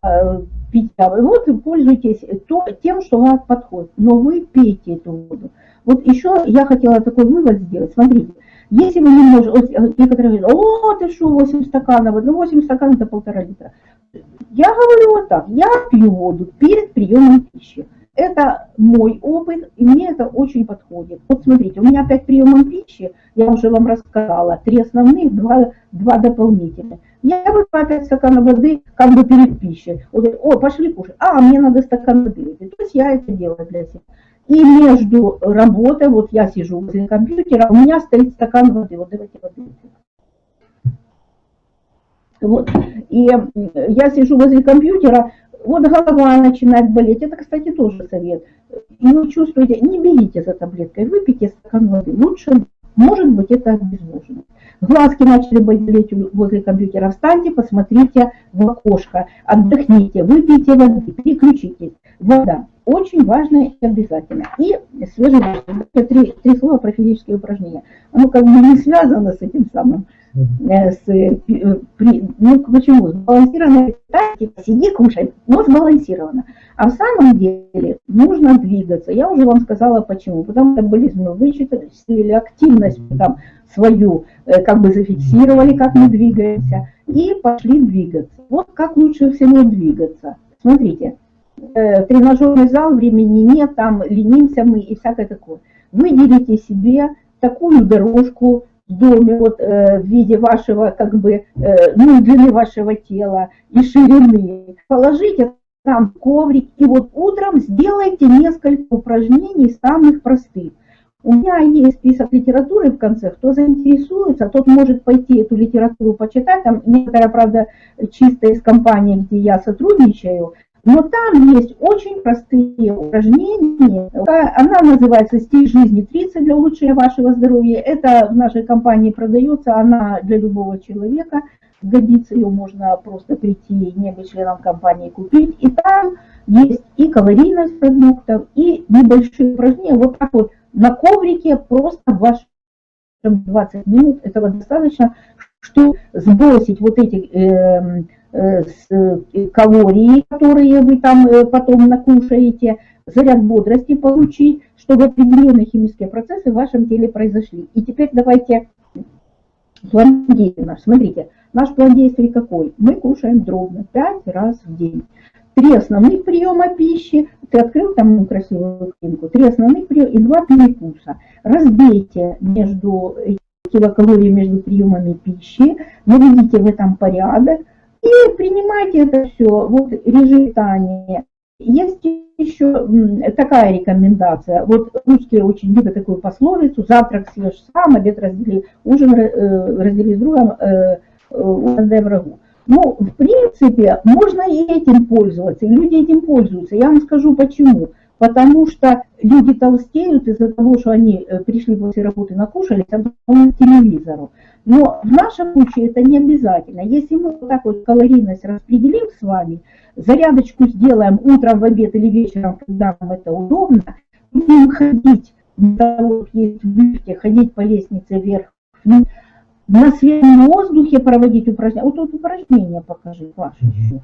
питья. Вот вы пользуетесь то, тем, что вам подходит, но вы пейте эту воду. Вот еще я хотела такой вывод сделать. Смотрите, если вы не можете, вот некоторые говорят, о, ты что, 8 стаканов, ну 8 стаканов это полтора литра. Я говорю вот так, я пью воду перед приемом пищи. Это мой опыт, и мне это очень подходит. Вот смотрите, у меня 5 приемов пищи, я уже вам рассказала, три основных, два, два дополнительных. Я выпиваю 5 стаканов воды как бы перед пищей. Вот, о, пошли кушать. А, мне надо стакан воды. То есть я это делаю для себя. И между работой, вот я сижу возле компьютера, у меня стоит стакан воды. Вот давайте воды. Вот. И я сижу возле компьютера, вот голова начинает болеть. Это, кстати, тоже совет. Вы чувствуете, не берите за таблеткой, выпейте стакан воды. Лучше, может быть, это обезвожено. Глазки начали болеть возле компьютера. Встаньте, посмотрите в окошко, отдохните, выпейте воды, переключитесь. Вода очень важно и обязательно. И свежий воздух. Три, три слова про физические упражнения. Оно как бы не связано с этим самым с, э, при, ну почему, сбалансированное питание, сиди, кушай, но сбалансировано. А в самом деле нужно двигаться. Я уже вам сказала почему. Потому что метаболизм мы вычислили, активность там свою э, как бы зафиксировали, как мы двигаемся, и пошли двигаться. Вот как лучше всего двигаться. Смотрите, тренажерный зал, времени нет, там ленимся мы и всякое такое. Выделите себе такую дорожку, доме вот, э, в виде вашего, как бы, э, ну, длины вашего тела и ширины. Положите там коврик и вот утром сделайте несколько упражнений самых простых. У меня есть список литературы в конце, кто заинтересуется, тот может пойти эту литературу почитать. Там некоторая, правда, чисто из компании, где я сотрудничаю, но там есть очень простые упражнения. Она называется «Стиль жизни 30» для улучшения вашего здоровья. Это в нашей компании продается, она для любого человека годится, ее можно просто прийти, не быть членом компании, купить. И там есть и калорийность продуктов, и небольшие упражнения. Вот так вот на коврике просто в вашем 20 минут этого достаточно, чтобы сбросить вот эти э, с э, калории, которые вы там э, потом накушаете, заряд бодрости получить, чтобы определенные химические процессы в вашем теле произошли. И теперь давайте план действия наш. Смотрите, наш план действий какой? Мы кушаем дробно 5 раз в день. Три основных приема пищи, ты открыл там красивую картинку, три основных приема и два перекуса. Разбейте между килокалории между приемами пищи, наведите в этом порядок, и принимайте это все, вот режим питания. Есть еще такая рекомендация, вот русские очень любят такую пословицу, завтрак съешь сам, обед раздели, ужин э, раздели с другом, э, э, ужин дай врагу. Ну, в принципе, можно и этим пользоваться, и люди этим пользуются. Я вам скажу почему потому что люди толстеют из-за того, что они э, пришли после работы, накушались, а потом к телевизору. Но в нашем случае это не обязательно. Если мы вот так вот калорийность распределим с вами, зарядочку сделаем утром, в обед или вечером, когда нам это удобно, будем ходить, есть в лифте, ходить по лестнице вверх, на свежем воздухе проводить упражнения. Вот тут упражнения покажи, ваши еще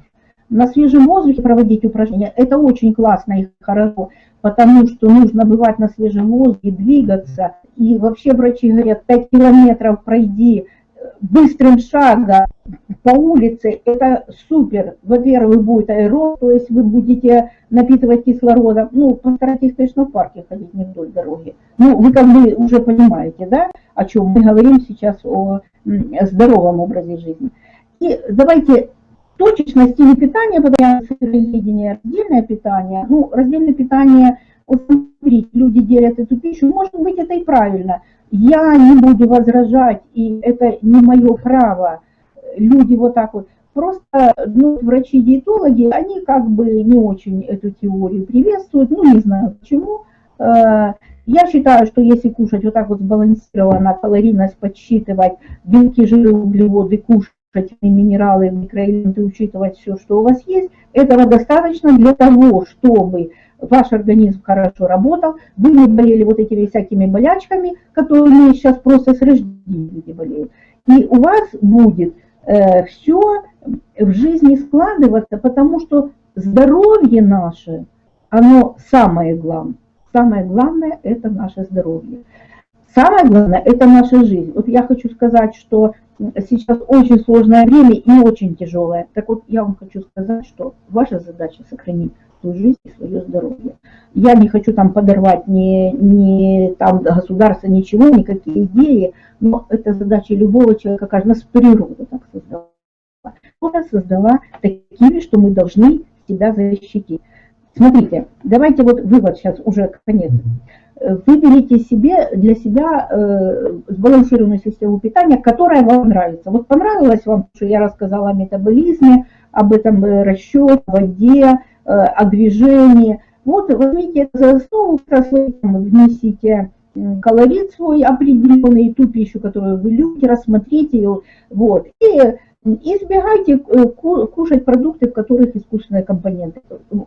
на свежем воздухе проводить упражнения, это очень классно и хорошо, потому что нужно бывать на свежем воздухе, двигаться. И вообще врачи говорят, 5 километров пройди быстрым шагом по улице, это супер. Во-первых, будет аэроб, то есть вы будете напитывать кислородом. Ну, постарайтесь, конечно, в парке ходить, не вдоль дороги. Ну, вы как бы уже понимаете, да, о чем мы говорим сейчас, о здоровом образе жизни. И давайте точечность или питания, сыроедение, раздельное питание, ну, раздельное питание, вот смотрите, люди делят эту пищу, может быть, это и правильно. Я не буду возражать, и это не мое право. Люди вот так вот. Просто ну, врачи-диетологи, они как бы не очень эту теорию приветствуют, ну, не знаю почему. Э, я считаю, что если кушать вот так вот сбалансированно, калорийность подсчитывать, белки, жиры, углеводы кушать, минералы, микроэлементы, учитывать все, что у вас есть, этого достаточно для того, чтобы ваш организм хорошо работал, вы не болели вот этими всякими болячками, которые сейчас просто с рождения болеют. И у вас будет э, все в жизни складываться, потому что здоровье наше, оно самое главное. Самое главное – это наше здоровье. Самое главное – это наша жизнь. Вот я хочу сказать, что сейчас очень сложное время и очень тяжелое. Так вот, я вам хочу сказать, что ваша задача – сохранить свою жизнь и свое здоровье. Я не хочу там подорвать ни, ни там государство, ничего, никакие идеи, но это задача любого человека, как нас природа так создала. Природа создала такими, что мы должны себя защитить. Смотрите, давайте вот вывод сейчас уже конец. Выберите себе для себя э, сбалансированную систему питания, которая вам нравится. Вот понравилось вам, что я рассказала о метаболизме, об этом э, расчете, воде, э, о движении. Вот возьмите за основу, внесите колорит свой определенный, ту пищу, которую вы любите, рассмотрите ее, вот, и Избегайте э, кушать продукты, в которых искусственные компоненты.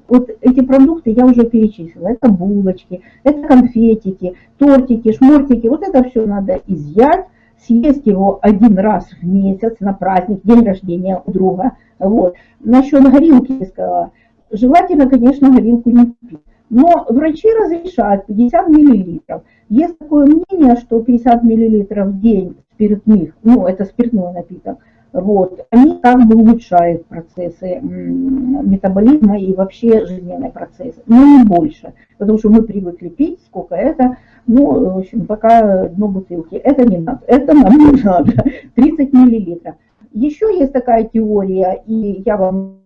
Вот эти продукты я уже перечислила. Это булочки, это конфетики, тортики, шмортики. Вот это все надо изъять, съесть его один раз в месяц на праздник, день рождения у друга. Вот. Насчет горилки сказала. Желательно, конечно, горилку не пить. Но врачи разрешают 50 мл. Есть такое мнение, что 50 мл в день спиртных, ну это спиртной напиток, вот, они как бы улучшают процессы метаболизма и вообще жизненные процессы, но не больше, потому что мы привыкли пить, сколько это, ну, в общем, пока дно бутылки, это не надо, это нам не надо, 30 миллилитров. Еще есть такая теория, и я вам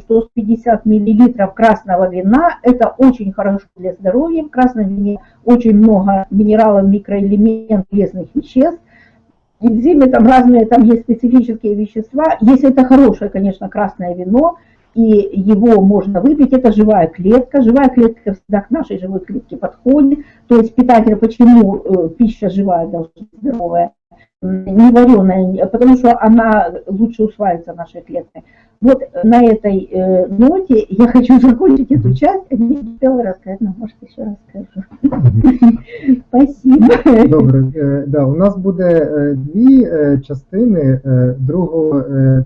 что 50 миллилитров красного вина это очень хорошо для здоровья. В красном вине очень много минералов, микроэлементов, полезных веществ энзимы, там разные, там есть специфические вещества. Если это хорошее, конечно, красное вино, и его можно выпить, это живая клетка. Живая клетка всегда к нашей живой клетке подходит. То есть питатель, почему э, пища живая должна быть здоровая, не вареная, потому что она лучше усваивается нашей клеткой. Вот на этой э, ноте я хочу закончить эту часть, а не успела рассказать, но может еще расскажу. Спасибо. Добре, е, да, у нас буде е, дві е, частини. Другу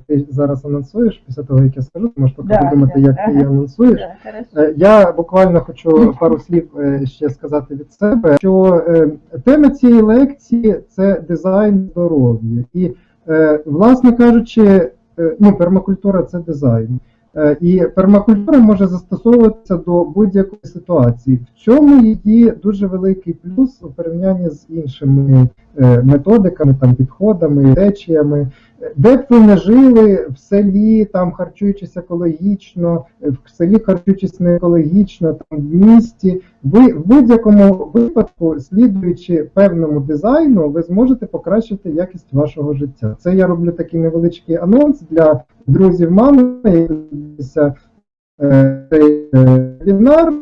ти зараз анонсуєш, після того, як я скажу, ти можеш поки Да, подумати, да, як ти її ага. анонсуєш. Да, хорошо. Я буквально хочу пару слів е, ще сказати від себе, що е, тема цієї лекції це дизайн здоров'я. І, е, власне кажучи, е, ну, пермакультура це дизайн. Е, І пермакультура може застосовуватися до будь-якої ситуації. В чому її дуже великий плюс у порівнянні з іншими методиками, там, підходами, течіями. Де б ви не жили в селі, там харчуючись екологічно, в селі харчуючись не екологічно, там в місті, ви в будь-якому випадку, слідуючи певному дизайну, ви зможете покращити якість вашого життя. Це я роблю такий невеличкий анонс для друзів мами, які дивляться, е, цей е, вебінар.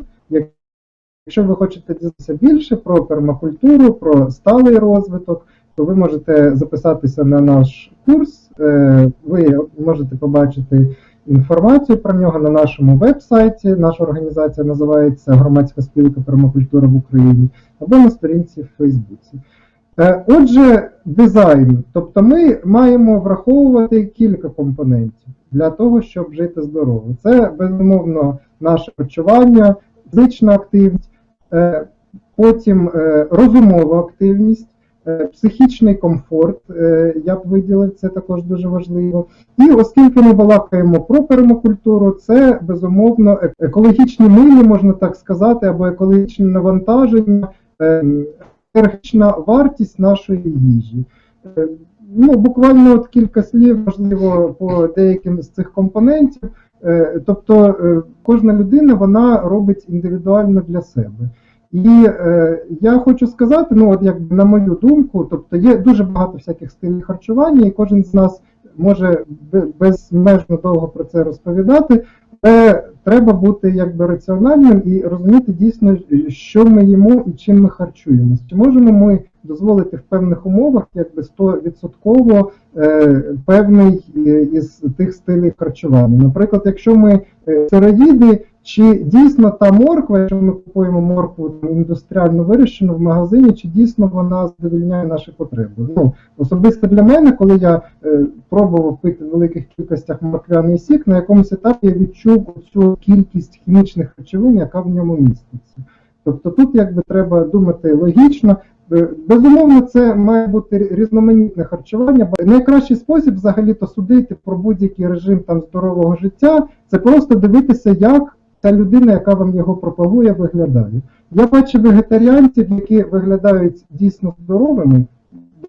Якщо ви хочете дізнатися більше про пермакультуру, про сталий розвиток, то ви можете записатися на наш курс. Е, Ви можете побачити інформацію про нього на нашому веб-сайті. Наша організація називається Громадська спілка пермакультура в Україні або на сторінці в Фейсбуці. Е, Отже, дизайн. Тобто ми маємо враховувати кілька компонентів для того, щоб жити здорово. Це безумовно наше почування, фізична активність, е, потім розумова активність. Е, Психічний комфорт, е, я б виділив, це також дуже важливо. І оскільки ми балакаємо про пермакультуру, це безумовно е- екологічні милі, можна так сказати, або екологічне навантаження, е, енергетична вартість нашої їжі. Ну, буквально от кілька слів, можливо, по деяким з цих компонентів. Тобто кожна людина вона робить індивідуально для себе. І е, я хочу сказати, ну от як на мою думку, тобто є дуже багато всяких стилів харчування, і кожен з нас може бе- безмежно довго про це розповідати, але треба бути якби раціональним і розуміти дійсно, що ми їмо і чим ми харчуємося. Чи можемо ми дозволити в певних умовах якби 100% е, певний е, із тих стилів харчування. Наприклад, якщо ми е, сироїди, чи дійсно та морква, якщо ми купуємо моркву індустріально вирощену в магазині, чи дійсно вона задовільняє наші потреби? Ну, особисто для мене, коли я е, пробував пити в великих кількостях морквяний сік, на якомусь етапі я відчув цю кількість хімічних речовин, яка в ньому міститься. Тобто тут якби треба думати логічно. Е, Безумовно, це має бути різноманітне харчування. Найкращий спосіб взагалі-то судити про будь-який режим там здорового життя, це просто дивитися, як та людина, яка вам його пропагує, виглядає. Я бачу вегетаріанців, які виглядають дійсно здоровими,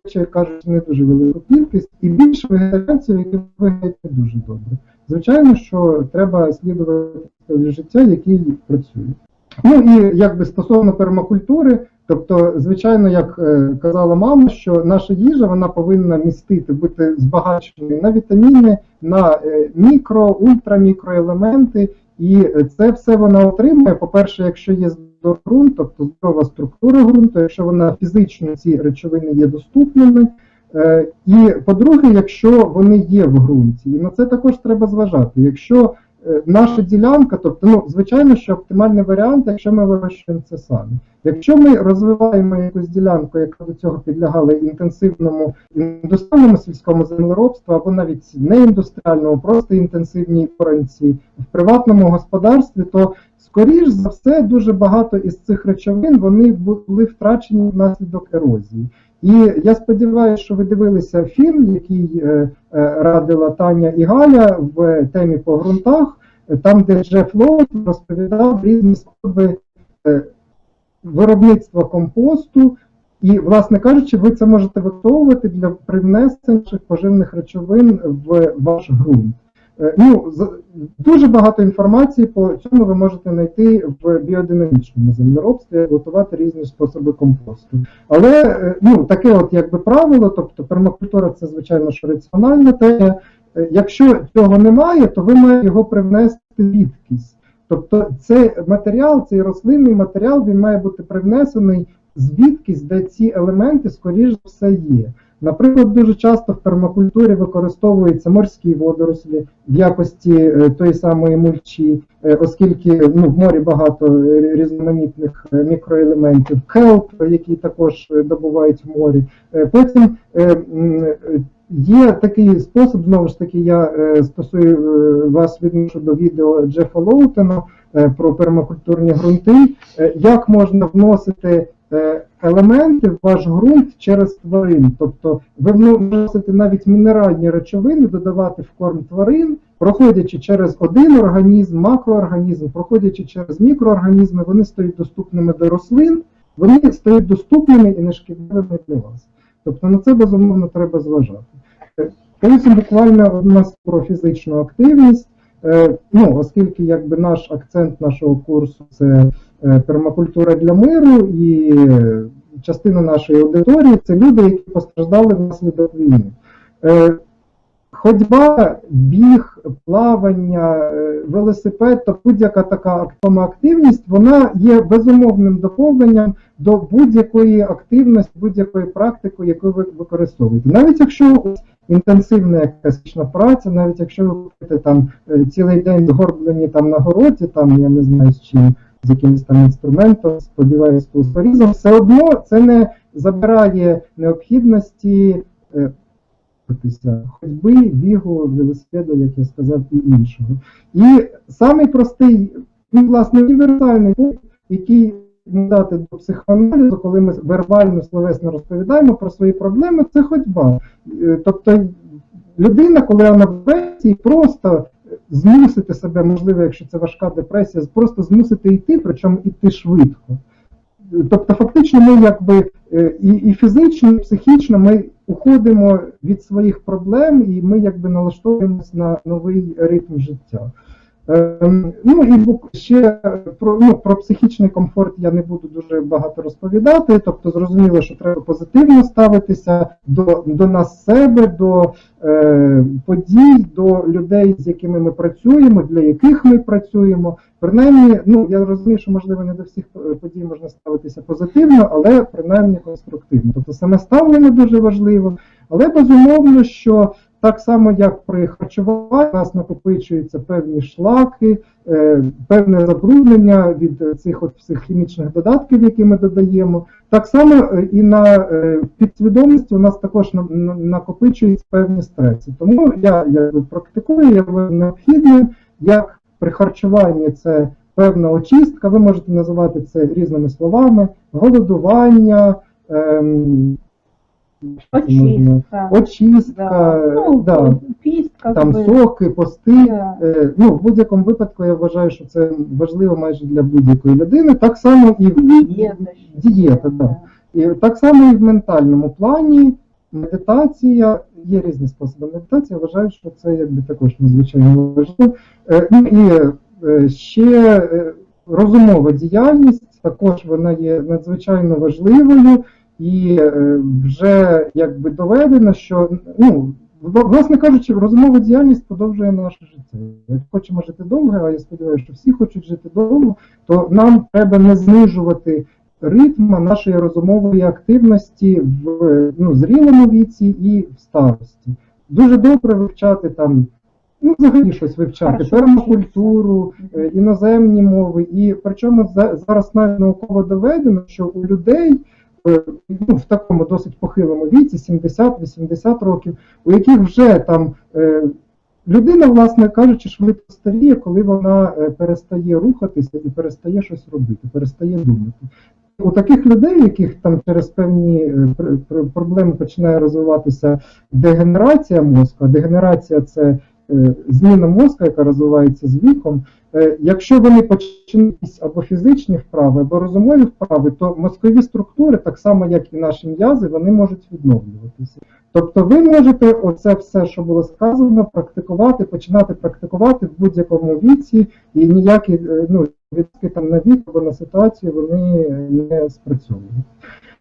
речі, кажуть, не дуже велику кількість, і більше вегетаріанців, які виглядають не дуже добре. Звичайно, що треба слідувати життя, який працює. Ну і якби стосовно пермакультури, тобто, звичайно, як е, казала мама, що наша їжа вона повинна містити, бути збагаченою на вітаміни, на е, мікро, ультрамікроелементи, і це все вона отримує. По-перше, якщо є здоровий ґрунт, тобто здорова структура ґрунту, якщо вона фізично ці речовини є доступними. Е, І по-друге, якщо вони є в ґрунті, і на це також треба зважати. Якщо наша ділянка, тобто, ну, звичайно, що оптимальний варіант, якщо ми вирощуємо це самі. Якщо ми розвиваємо якусь ділянку, яка до цього підлягала інтенсивному індустріальному сільському землеробству, або навіть не індустріальному, просто інтенсивній оранці в приватному господарстві, то скоріш за все дуже багато із цих речовин вони були втрачені внаслідок ерозії. І я сподіваюся, що ви дивилися фільм, який е, е, радила Таня і Галя в темі по ґрунтах, там, де Джеф Лоут розповідав різні способи е, виробництва компосту. І, власне кажучи, ви це можете використовувати для привнесення поживних речовин в ваш ґрунт. Е, Ну, дуже багато інформації по цьому ви можете знайти в біодинамічному землеробстві, готувати різні способи компосту. Але е, ну, таке от якби правило, тобто пермакультура це звичайно що раціональна тема. Е, Якщо цього немає, то ви маєте його привнести звідкись. Тобто цей матеріал, цей рослинний матеріал, він має бути привнесений звідкись, де ці елементи, скоріш за все, є. Наприклад, дуже часто в пермакультурі використовуються морські водорослі в якості е, тої самої мульчі, е, оскільки ну, в морі багато різноманітних е, мікроелементів, келп, які також добувають в морі. Потім є такий спосіб, знову ж таки, я стосую вас відношу до відео Джефа Лоутена про пермакультурні ґрунти, як можна вносити елементи в ваш ґрунт через тварин. Тобто ви вносите навіть мінеральні речовини, додавати в корм тварин, проходячи через один організм, макроорганізм, проходячи через мікроорганізми, вони стають доступними до рослин, вони стають доступними і нешкідливими для вас. Тобто на це безумовно треба зважати. Е, буквально у нас про фізичну активність. Е, Ну, оскільки якби наш акцент нашого курсу це е, пермакультура для миру, і е, частина нашої аудиторії це люди, які постраждали внаслідок війни. Е, Ходьба, біг, плавання, е, велосипед, то будь-яка така активна активність, вона є безумовним доповненням до будь-якої активності, будь-якої практики, яку ви використовуєте. Навіть якщо ось інтенсивна якась праця, навіть якщо ви будете там е, цілий день згорблені там на городі, там я не знаю з чим, з якимось там інструментом, сподіваюся, порізом, все одно це не забирає необхідності. Е, ходьби, бігу, велосипеду, як я сказав, і іншого. І самий простий, ну, власне, універсальний пункт, який дати до психоаналізу, коли ми вербально, словесно розповідаємо про свої проблеми, це ходьба. Е, Тобто людина, коли вона в депресії, просто змусити себе, можливо, якщо це важка депресія, просто змусити йти, причому йти швидко. Тобто, фактично, ми якби е, і, і фізично, і психічно ми уходимо від своїх проблем, і ми якби налаштовуємося на новий ритм життя. Ем, Ну і ще про, ну, про психічний комфорт я не буду дуже багато розповідати. Тобто, зрозуміло, що треба позитивно ставитися до, до нас себе, до е, подій, до людей, з якими ми працюємо, для яких ми працюємо. Принаймні, ну я розумію, що можливо не до всіх подій можна ставитися позитивно, але принаймні конструктивно. Тобто саме ставлення дуже важливо, але безумовно, що так само, як при харчуванні, у нас накопичуються певні шлаки, е, певне забруднення від е, цих от всіх хімічних додатків, які ми додаємо. Так само е, і на е, підсвідомості у нас також на- на- накопичуються певні стреси. Тому я якби практикую, я необхідним, як при харчуванні це певна очистка, ви можете називати це різними словами, голодування. ем, Очистка. Очистка, Да. Ну, да, піст, там би. соки, пости. Да. Е, Ну, в будь-якому випадку я вважаю, що це важливо майже для будь-якої людини. Так само і в Дієта. Дієта, да. І так само і в ментальному плані. Медитація, є різні способи медитації, я вважаю, що це якби також надзвичайно важливо. Е, Ну і е, ще е, розумова діяльність, також вона є надзвичайно важливою, і е, вже якби доведено, що ну, власне кажучи, розумова діяльність подовжує наше життя. Як хочемо жити довго, а я сподіваюся, що всі хочуть жити довго, то нам треба не знижувати ритму нашої розумової активності в ну, зрілому віці і в старості. Дуже добре вивчати там, ну, взагалі щось вивчати, Хорошо пермакультуру, е, іноземні мови. І причому за- зараз навіть науково доведено, що у людей ну, в такому досить похилому віці, 70-80 років, у яких вже там е, людина, власне кажучи, швидко старіє, коли вона е, перестає рухатися і перестає щось робити, перестає думати. У таких людей, яких там через певні е, пр- пр- проблеми починає розвиватися дегенерація мозку, а дегенерація це е, зміна мозку, яка розвивається з віком. Е, Якщо вони почнуть або фізичні вправи, або розумові вправи, то мозкові структури, так само як і наші м'язи, вони можуть відновлюватися. Тобто ви можете оце все, що було сказано, практикувати, починати практикувати в будь-якому віці, і ніякі е, ну, відки там на вік або на ситуацію вони не спрацьовують.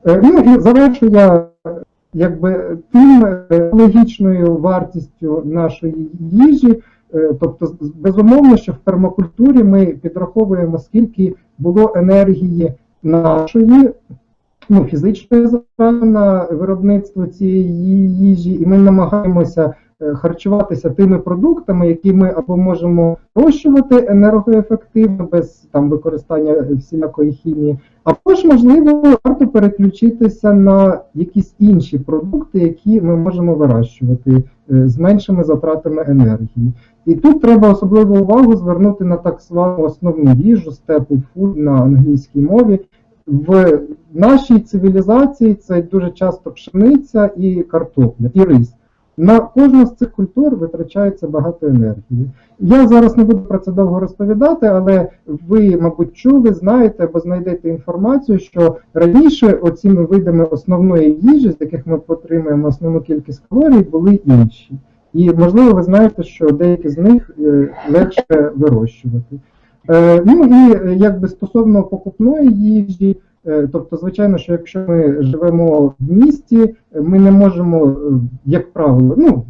Е, Ну і завершу я е, якби тим е, логічною вартістю нашої їжі. Е, Тобто, безумовно, що в пермакультурі ми підраховуємо, скільки було енергії нашої, ну, фізичної на виробництво цієї їжі, і ми намагаємося харчуватися тими продуктами, які ми або можемо вирощувати енергоефективно, без там використання всілякої хімії, або ж, можливо, варто переключитися на якісь інші продукти, які ми можемо вирощувати е, з меншими затратами енергії. І тут треба особливу увагу звернути на так звану основну їжу staple food на англійській мові. В нашій цивілізації це дуже часто пшениця і картопля, і рис. На кожну з цих культур витрачається багато енергії. Я зараз не буду про це довго розповідати, але ви, мабуть, чули, знаєте або знайдете інформацію, що раніше оціми видами основної їжі, з яких ми отримуємо основну кількість калорій, були інші. І можливо, ви знаєте, що деякі з них е, легше вирощувати. Е, Ну і е, якби стосовно покупної їжі, тобто, звичайно, що якщо ми живемо в місті, е, ми не можемо, е, як правило, ну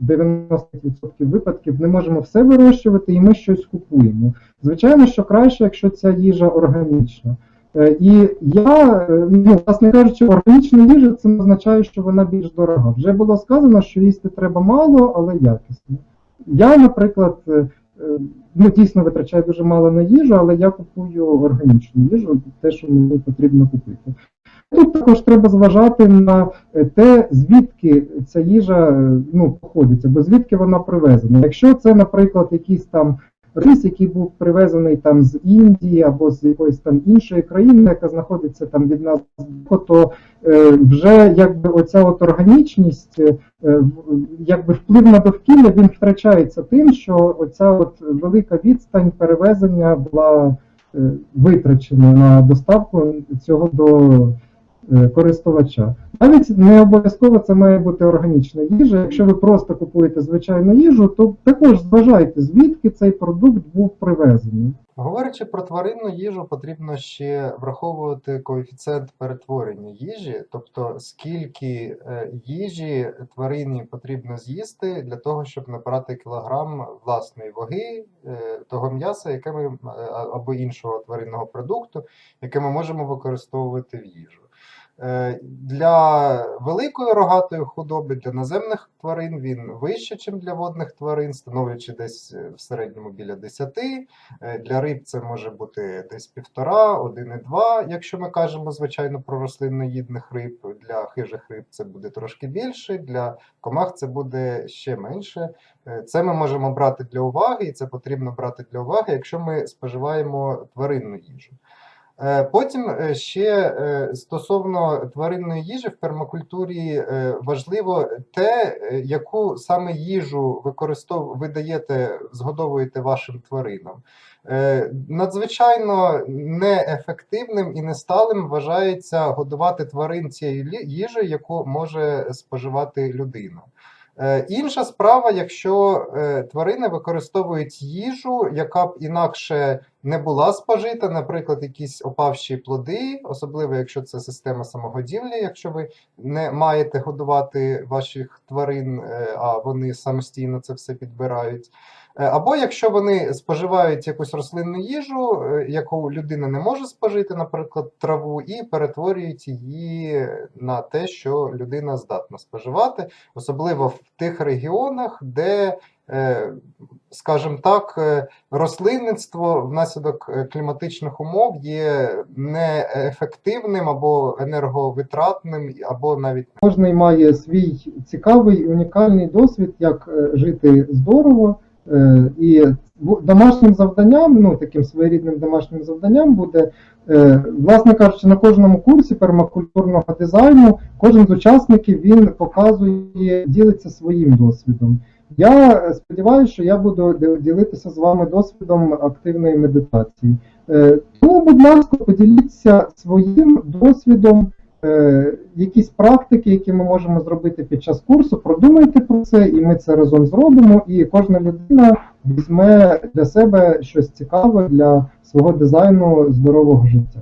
90% випадків не можемо все вирощувати, і ми щось купуємо. Звичайно, що краще, якщо ця їжа органічна. Е, І я, е, ну, власне кажучи, органічна їжа це не означає, що вона більш дорога. Вже було сказано, що їсти треба мало, але якісно. Я, наприклад, е, е, ну, дійсно витрачаю дуже мало на їжу, але я купую органічну їжу, те, що мені потрібно купити. Тут також треба зважати на е, те, звідки ця їжа е, ну, походиться, бо звідки вона привезена. Якщо це, наприклад, якісь там рис, який був привезений там з Індії або з якоїсь там іншої країни, яка знаходиться там від нас, то е, вже якби оця от органічність, е, е, якби вплив на довкілля він втрачається тим, що оця от велика відстань перевезення була витрачена на доставку цього до користувача. Навіть не обов'язково це має бути органічна їжа. Якщо ви просто купуєте звичайну їжу, то також зважайте, звідки цей продукт був привезений. Говорячи про тваринну їжу, потрібно ще враховувати коефіцієнт перетворення їжі, тобто скільки е, їжі тварині потрібно з'їсти для того, щоб набрати кілограм власної ваги е, того м'яса, яке ми е, або іншого тваринного продукту, яке ми можемо використовувати в їжу. Е, Для великої рогатої худоби, для наземних тварин він вище, ніж для водних тварин, становлячи десь е, в середньому біля 10. Е, Для риб це може бути десь півтора, 1,2, якщо ми кажемо, звичайно, про рослинноїдних риб. Для хижих риб це буде трошки більше, для комах це буде ще менше. Це ми можемо брати для уваги, і це потрібно брати для уваги, якщо ми споживаємо тваринну їжу. Е, Потім е, ще е, стосовно тваринної їжі в пермакультурі важливо те, яку саме їжу використов... ви даєте, згодовуєте вашим тваринам. Надзвичайно неефективним і несталим вважається годувати тварин цією їжею, яку може споживати людина. Е, Інша справа, якщо е, тварини використовують їжу, яка б інакше не була спожита, наприклад, якісь опавші плоди, особливо якщо це система самогодівлі, якщо ви не маєте годувати ваших тварин, е, а вони самостійно це все підбирають. Е, Або якщо вони споживають якусь рослинну їжу, е, яку людина не може спожити, наприклад, траву, і перетворюють її на те, що людина здатна споживати, особливо в тих регіонах, де, е, скажімо так, рослинництво внаслідок кліматичних умов є неефективним або енерговитратним, або навіть Кожний має свій цікавий унікальний досвід, як жити здорово. Е, І домашнім завданням, ну таким своєрідним домашнім завданням буде, е, власне кажучи, на кожному курсі пермакультурного дизайну кожен з учасників він показує, ділиться своїм досвідом. Я е, сподіваюся, що я буду ділитися з вами досвідом активної медитації. Тому, будь ласка, поділіться своїм досвідом якісь практики, які ми можемо зробити під час курсу, продумайте про це, і ми це разом зробимо. І кожна людина візьме для себе щось цікаве для свого дизайну здорового життя.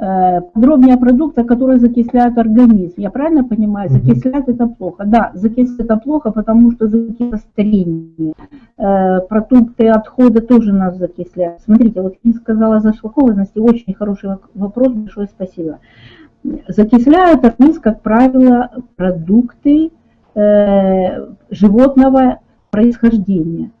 Э, Подробнее о продуктах, которые закисляют организм. Я правильно понимаю? Мгм. Закисляют это плохо. Да, закисляют это плохо, потому что закисляет старение. Э, Продукты отхода тоже нас закисляют. Смотрите, вот я сказала зашлакованности, очень хороший вок- вопрос, большое спасибо. Закисляют организм, как правило, продукты э, животного происхождения.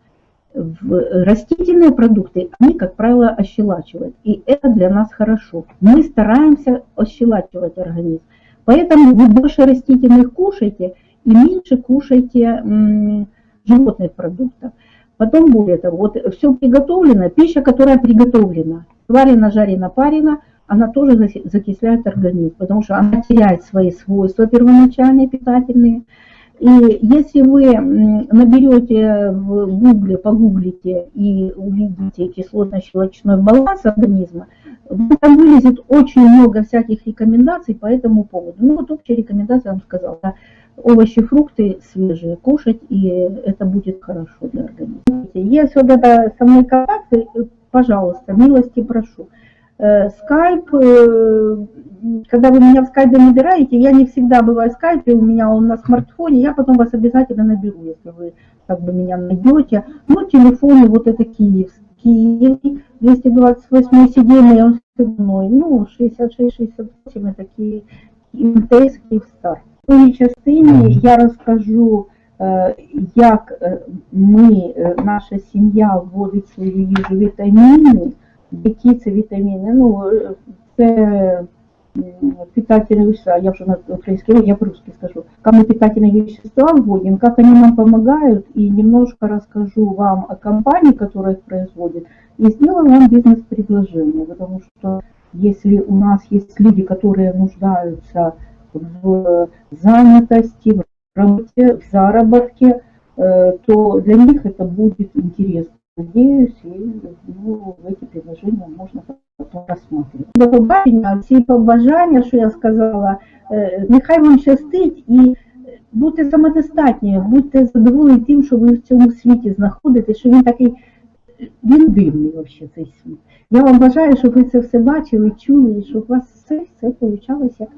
В- растительные продукты, они, как правило, ощелачивают. И это для нас хорошо. Мы стараемся ощелачивать организм. Поэтому вы больше растительных кушайте и меньше кушайте животных продуктов. Потом более того, вот все приготовлено, пища, которая приготовлена, сварена, жарена, парена, она тоже закисляет организм, потому что она теряет свои свойства первоначальные питательные. И если вы наберете в гугле, погуглите и увидите кислотно-щелочной баланс организма, там вылезет очень много всяких рекомендаций по этому поводу. Ну вот общая рекомендация, я вам сказала, да, овощи, фрукты свежие кушать, и это будет хорошо для организма. Если вот это со мной контакты, э, пожалуйста, милости прошу. Э, Скайп, э, когда вы меня в скайпе набираете, я не всегда бываю в скайпе, у меня он на смартфоне, я потом вас обязательно наберу, если вы как бы меня найдете. Ну, телефоны вот это Киев, Киев, 228 сидельный, он мной, ну, 66-68 это Киев, МТС Київстар. У частині я розкажу, е, як е, ми, е, наша сім'я вводить в свою їжу вітаміни, які це вітаміни. Ну, е, це м, питательные вещества, я уже на украинский, я по-русски скажу, как мы питательные вещества вводим, как они нам помогают, и немножко расскажу вам о компании, которая их производит, и сделаю вам бизнес-предложение, потому что если у нас есть люди, которые нуждаются в занятости, в работе, в заработке, э, то для них это будет интересно. Надеюсь, и ну, эти предложения можно потом рассмотреть. До побачення, всі побажання, що я сказала, е, нехай вам щастить і будьте самодостатні, будьте задоволені тим, що ви в цьому світі знаходитесь, що він такий, він дивний взагалі цей світ. Я вам бажаю, щоб ви це все бачили, чули, і щоб у вас все, все получалось як